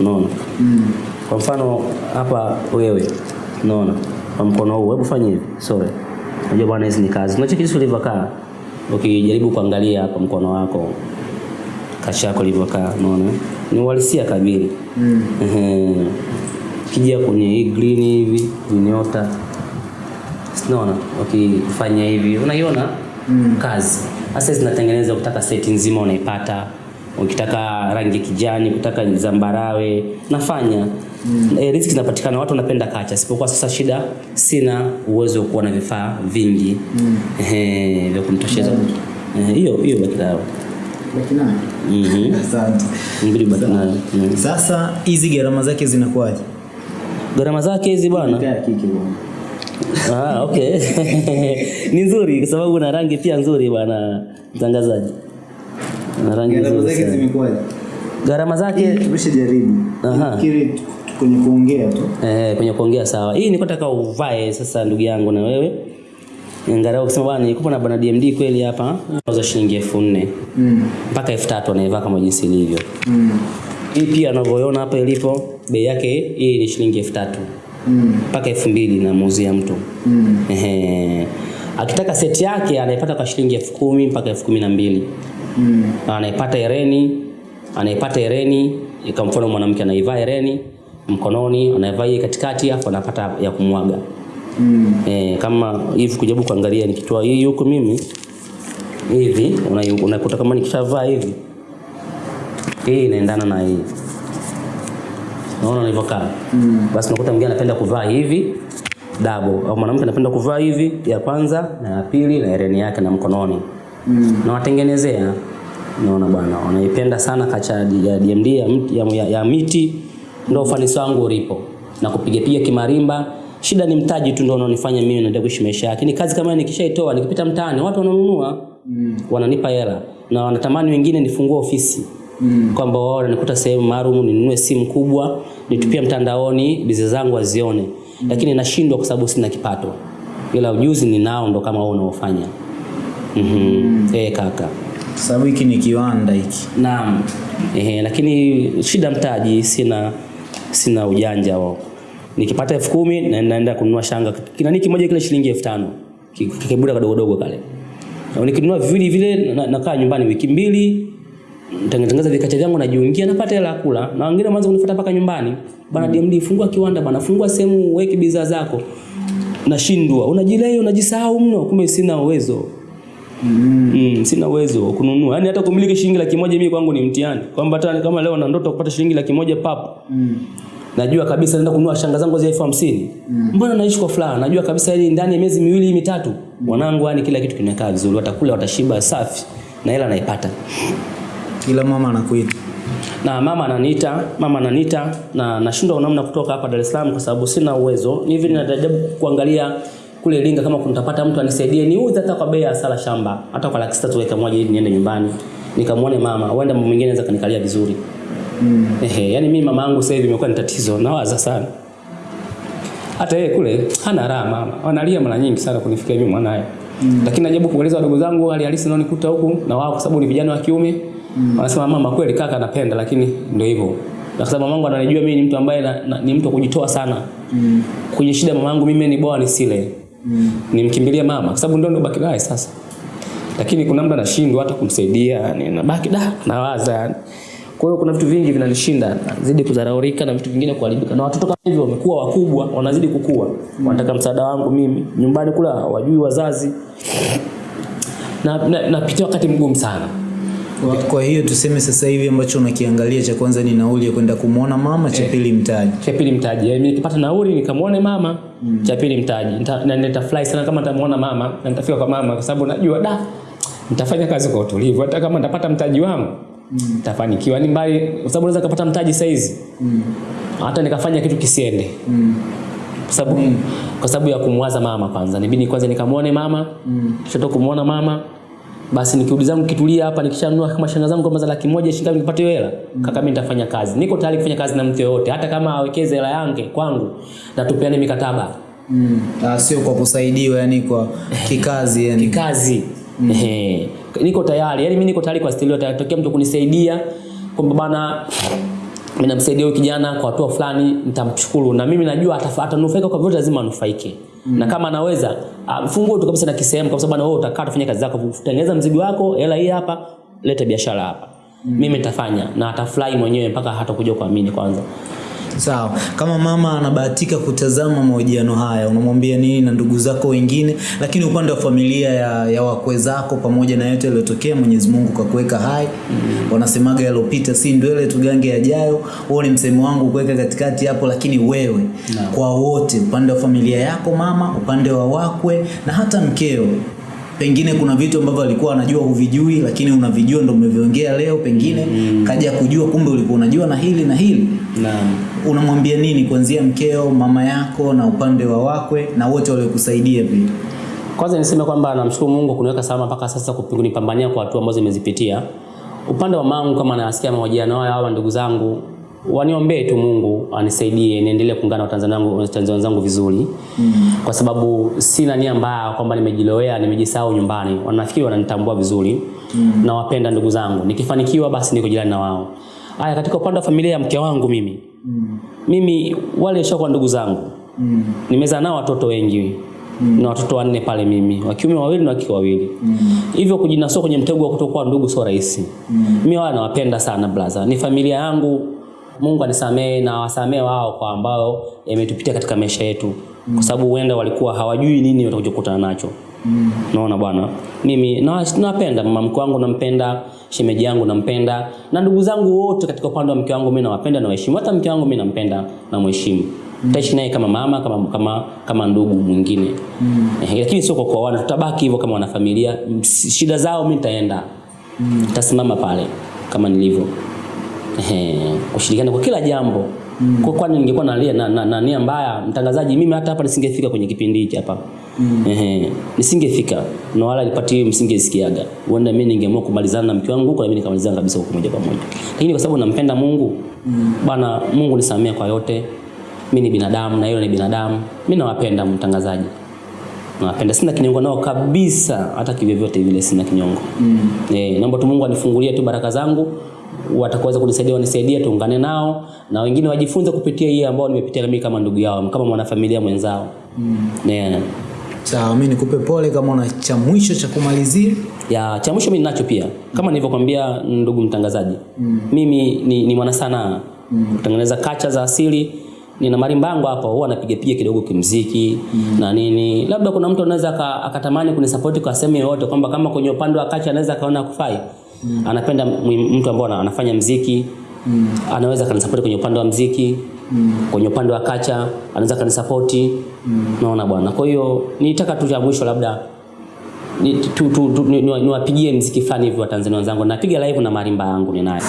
Unaona? Mm. kwa mfano hapa wewe. Unaona? Kwa mkono huu. Hebu fanya hivi. Sorry. Unajua bwana hizi ni kazi. Unacheki jinsi ulivyokaa. Ukijaribu kuangalia hapa mkono wako kacha yako ilivyokaa unaona? Ni uhalisia kabili. Mm. Ehe. Kija kwenye hii green hivi vinyota, unaona? Ukifanya hivi unaiona? Mm. kazi. Hasa zinatengeneza ukitaka seti nzima unaipata. Ukitaka rangi kijani ukitaka zambarawe nafanya. Mm. e, riziki zinapatikana watu wanapenda kacha. Sipokuwa sasa shida sina uwezo wa kuwa na vifaa vingi. Mm. vya kumtosheza. Hiyo hiyo hiyo baki Laki nane. Mhm. Mm. Sasa hizi gharama zake zinakuwaje? gharama zake hizi bwana. Ah, okay. ni nzuri kwa sababu na rangi pia nzuri bwana mtangazaji. Na rangi Gharama nzuri. zake zimekuwaje? Gharama zake Tumeshajaribu. Aha. Kwenye kuongea tu. eh, kwenye kuongea sawa. Hii niko nataka uvae sasa ndugu yangu na wewe. Angalau kusema bwana nilikuwa na bwana DMD kweli hapa. Nauza shilingi elfu nne Mm. mpaka elfu tatu anaivaa kama jinsi ilivyo. Mm. Hii pia anavyoona hapa ilipo bei yake hii ni shilingi elfu tatu Mm. mpaka elfu mbili namuuzia mtu. Mm. Ehe. Akitaka seti yake anaipata kwa shilingi elfu kumi mpaka elfu kumi na mbili Mm. Na anaipata hereni, anaipata hereni, kwa mfano mwanamke anaivaa hereni mkononi, anaivaa katikati, afu anapata ya kumwaga. Mm. E, kama hivi kujaribu kuangalia nikitoa hii huku mimi hivi una- unakuta kama nikishavaa hivi hii inaendana na hii. Naona nilivyokaa. Mm. Basi unakuta mwingine anapenda kuvaa hivi dabo au mwanamke anapenda kuvaa hivi ya kwanza na ya pili na hereni yake na mkononi Mm. na watengenezea naona bwana wanaipenda sana kacha ya DMD ya, ya, ya, ya miti ndio ufanisi wangu ulipo na kupigapiga kimarimba shida ni mtaji tu ndio unaonifanya mimi naendelea kuishi maisha yake. Ni kazi kama hiyo nikishaitoa nikipita mtaani watu wananunua. Mm. wananipa hela. Na wanatamani wengine nifungue ofisi. Mm. kwamba wao wananikuta sehemu maalum ninunue simu kubwa nitupie mtandaoni bizi zangu wazione lakini nashindwa kwa sababu sina kipato. Ila ujuzi ninao ndo kama wao unaofanya. Mhm. Eh kaka. Sababu hiki ni kiwanda hiki. Naam. Ehe, lakini shida mtaji sina sina ujanja wao. Nikipata elfu kumi na naenda kununua shanga. Kinani kimoja kile shilingi elfu tano. Ki- Kikibuda kadogo dogo kale. Na nikinunua viwili vile nakaa nyumbani wiki mbili tengeneza vikacha vyangu najiungia napata hela kula na wengine waanza kunifuata mpaka nyumbani bana DMD fungua kiwanda bana fungua sehemu weke bidhaa zako nashindwa unajilei unajisahau mno kumbe sina uwezo Mm. Mm, sina uwezo wa kununua. Yaani hata kumiliki shilingi laki moja mimi kwangu ni mtihani. Kwamba hata kama leo na ndoto kupata shilingi laki moja papo. Mm. Najua kabisa naenda kununua shanga zangu za elfu hamsini. Mbona naishi kwa furaha? Najua kabisa yani ndani ya miezi miwili mitatu mwanangu yani kila kitu kinakaa vizuri. Watakula watashiba safi na hela naipata. Kila mama anakuita. Na mama ananiita, mama ananiita na nashindwa namna kutoka hapa Dar es Salaam kwa sababu sina uwezo. Ni hivi ninajaribu kuangalia kule Iringa kama kunitapata mtu anisaidie niuze hata kwa bei ya sala shamba, hata kwa laki tatu weka moja ili niende nyumbani. Nikamwone mama, huenda mwingine anaweza kanikalia vizuri. Mm. Ehe, yani mimi mama yangu sasa hivi imekuwa ni tatizo, nawaza sana. Hata yeye kule hana raha mama. Wanalia mara nyingi sana kunifikia mimi mwanae. Mm. Lakini najaribu kueleza wadogo zangu hali halisi naonikuta huku na wao kwa sababu ni vijana wa kiume. Mm. Wanasema mama kweli kaka anapenda lakini ndio hivyo. Na kwa sababu mamangu ananijua mimi ni mtu ambaye na, na, ni mtu kujitoa sana. Mm. Kwenye shida mamangu mimi ni bora nisile. Mm. Nimkimbilia mama kwa sababu ndio ndo baki naye sasa. Lakini kuna muda nashindwa hata kumsaidia, yani nabaki da nawaza yani. Kwa hiyo kuna vitu vingi vinalishinda, nazidi kuzaraurika na vitu vingine kuharibika. Na watoto kama hivyo wamekuwa wakubwa, wanazidi kukua. Wanataka msaada wangu mimi. Nyumbani kula wajui wazazi. Na napitia na wakati mgumu sana. Kwa, hiyo tuseme sasa hivi ambacho unakiangalia cha kwanza ni nauli ya kwenda kumwona mama, cha pili mtaji. cha pili mtaji yaani nikipata nauli nikamwone mama cha pili mtaji Nita- na nitafurahi sana kama nitamuona mama na nitafika kwa mama kwa sababu najua da nitafanya kazi kwa utulivu hata kama nitapata mtaji wangu nitafanikiwa ni mbali kwa sababu naweza kupata mtaji saizi hata nikafanya kitu kisiende mm. kwa sababu mm. kwa sababu ya kumwaza mama kwanza nibidi kwanza nikamwone mama mm. kisha toka kumwona mama basi nikirudi zangu kitulia hapa nikishanunua kama shanga zangu kama za laki moja shilingi nipate hela mm. kaka mimi nitafanya kazi niko tayari kufanya kazi na mtu yoyote hata kama awekeze hela yake kwangu na tupeane mikataba Mm. Ah, sio kwa kusaidiwa yani kwa kikazi yani. kikazi Ehe. Niko tayari yani mimi niko tayari kwa stilio tayari mtu kunisaidia kwamba bana mimi namsaidia huyu kijana kwa hatua fulani nitamshukuru. Na mimi najua atanufaika kwa vyote lazima anufaike. Mm. na kama anaweza mfungue tu kabisa na kisehemu kwa sababu na wewe utakaa tufanye kazi zako tengeneza mzigo wako hela hii hapa leta biashara hapa. Mm. mimi nitafanya na atafurahi mwenyewe mpaka hatakuja kuamini kwanza Sawa. Kama mama anabahatika kutazama mahojiano haya, unamwambia nini na ndugu zako wengine, lakini upande wa familia ya, ya wakwe zako pamoja na yote yaliyotokea, Mwenyezi Mungu kakuweka hai. Wanasemaga yalopita si ndwele tugange yajayo. Huo ni msemo wangu kuweka katikati hapo, lakini wewe kwa wote, upande wa familia yako mama, upande wa wakwe na hata mkeo pengine kuna vitu ambavyo alikuwa anajua huvijui lakini unavijua ndo umeviongea leo pengine mm. kaja kujua kumbe ulikuwa unajua na hili na hili naam unamwambia nini kuanzia mkeo mama yako na upande wa wakwe na wote waliokusaidia pia Kwanza niseme kwamba namshukuru Mungu kuniweka salama mpaka sasa kunipambania kwa hatua ambazo nimezipitia. Upande wa mangu kama nasikia mahojiano haya hawa ndugu zangu waniombee tu Mungu anisaidie niendelee kuungana na Watanzania wenzangu vizuri. Mm. Kwa sababu sina nia mbaya kwamba nimejilowea, nimejisahau nyumbani. Wanafikiri wananitambua vizuri. Mm. Na wapenda ndugu zangu. Nikifanikiwa basi niko jirani na wao. Haya katika upande wa familia ya mke wangu mimi. Mm. Mimi wale shakuwa ndugu zangu. Mm. Nimezaa nao watoto wengi mm. na watoto wanne pale mimi wa kiume wawili na wa kike wawili mm. hivyo kujinasua kwenye mtego wa kutokuwa ndugu sio rahisi mm. mimi wao nawapenda sana brother ni familia yangu Mungu anisamee na wasamee wao kwa ambao yametupitia katika maisha yetu mm. kwa sababu huenda walikuwa hawajui nini watakuja kukutana nacho naona bwana mimi na- nawapenda mama mke wangu nampenda shemeji yangu nampenda na ndugu zangu wote katika upande wa mke wangu mimi nawapenda na waheshimu hata mke wangu mimi nampenda na mheshimu Tutaishi naye kama mama kama kama kama ndugu mwingine. Mm. Eh, lakini sio kwa kuoana, tutabaki hivyo kama wanafamilia. Shida zao mimi nitaenda. Mm. Tasimama pale kama nilivyo. Eh, kushirikiana kwa kila jambo. Mm. Kwa kwani ningekuwa nalia na, na, na nia mbaya mtangazaji mimi hata hapa nisingefika kwenye kipindi hiki hapa. Mm. Eh, nisingefika na wala hiyo msingesikiaga. Huenda mimi ningeamua kumalizana na mke wangu huko na mimi nikamalizana kabisa huko moja kwa moja. Lakini kwa sababu nampenda Mungu, mm. bana Mungu nisamee kwa yote mimi ni binadamu na yeye ni binadamu. Mimi nawapenda mtangazaji. Nawapenda sina kinyongo nao kabisa hata kivyovyote vile sina kinyongo. Mm. Eh, naomba tu Mungu anifungulie tu baraka zangu watakaweza kunisaidia wanisaidie tuungane nao na wengine wajifunze kupitia hii ambao nimepitia na mimi kama ndugu yao kama mwanafamilia mwenzao. Mm. Yeah. Sawa mimi nikupe pole kama una cha mwisho cha kumalizia ya cha mwisho mimi ninacho pia kama nilivyokuambia ndugu mtangazaji mm. mimi ni, ni mwana sanaa mm. kutengeneza kacha za asili nina marimbango hapa huwa napiga piga kidogo kimziki mm. na nini labda kuna mtu anaweza aka- akatamani kunisupport kwa sehemu yoyote kwamba kama kwenye upande wa kacha anaweza akaona kufai mm. anapenda mtu ambaye anafanya mziki mm. anaweza kanisupport kwenye upande wa mziki mm. kwenye upande wa kacha anaweza kanisapoti mm. naona bwana kwa hiyo nitaka tu cha mwisho labda ni- tu- tu- ni- ni- niwapigie mziki fulani hivi wa Tanzania wenzangu. Napiga live na marimba yangu ninayo.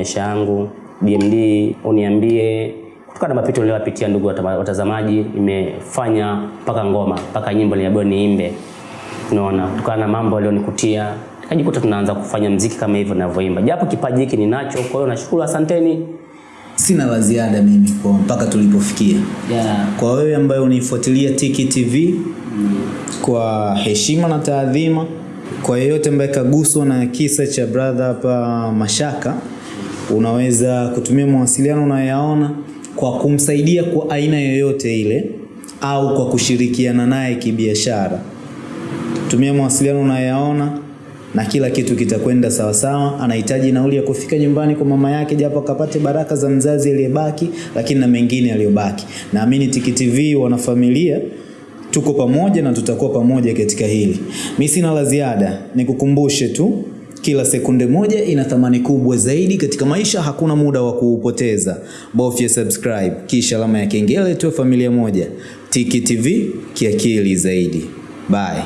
Maisha yangu. BMD uniambie kutokana na mapito niliyopitia, ndugu watazamaji, imefanya mpaka ngoma mpaka nyimbo niliambiwa niimbe. Unaona, kutokana na mambo yaliyonikutia nikajikuta tunaanza kufanya mziki kama hivyo ninavyoimba, japo kipaji hiki ninacho. Kwa hiyo nashukuru, asanteni. Sina la ziada mimi kwa mpaka tulipofikia. Yeah. Kwa wewe ambaye unaifuatilia Tiki TV mm. kwa heshima na taadhima, kwa yeyote ambaye kaguswa na kisa cha brother hapa Mashaka, unaweza kutumia mawasiliano unayoyaona kwa kumsaidia kwa aina yoyote ile au kwa kushirikiana naye kibiashara. Tumia mawasiliano unayoyaona na kila kitu kitakwenda sawasawa. Anahitaji nauli ya kufika nyumbani kwa mama yake, japo akapate baraka za mzazi aliyebaki, lakini na mengine aliyobaki. Naamini Tiki TV wanafamilia tuko pamoja na tutakuwa pamoja katika hili. Mi sina la ziada, nikukumbushe tu kila sekunde moja ina thamani kubwa zaidi katika maisha. Hakuna muda wa kuupoteza. Bofya subscribe kisha alama ya kengele, tuwe familia moja. Tiki TV kiakili zaidi. Bye.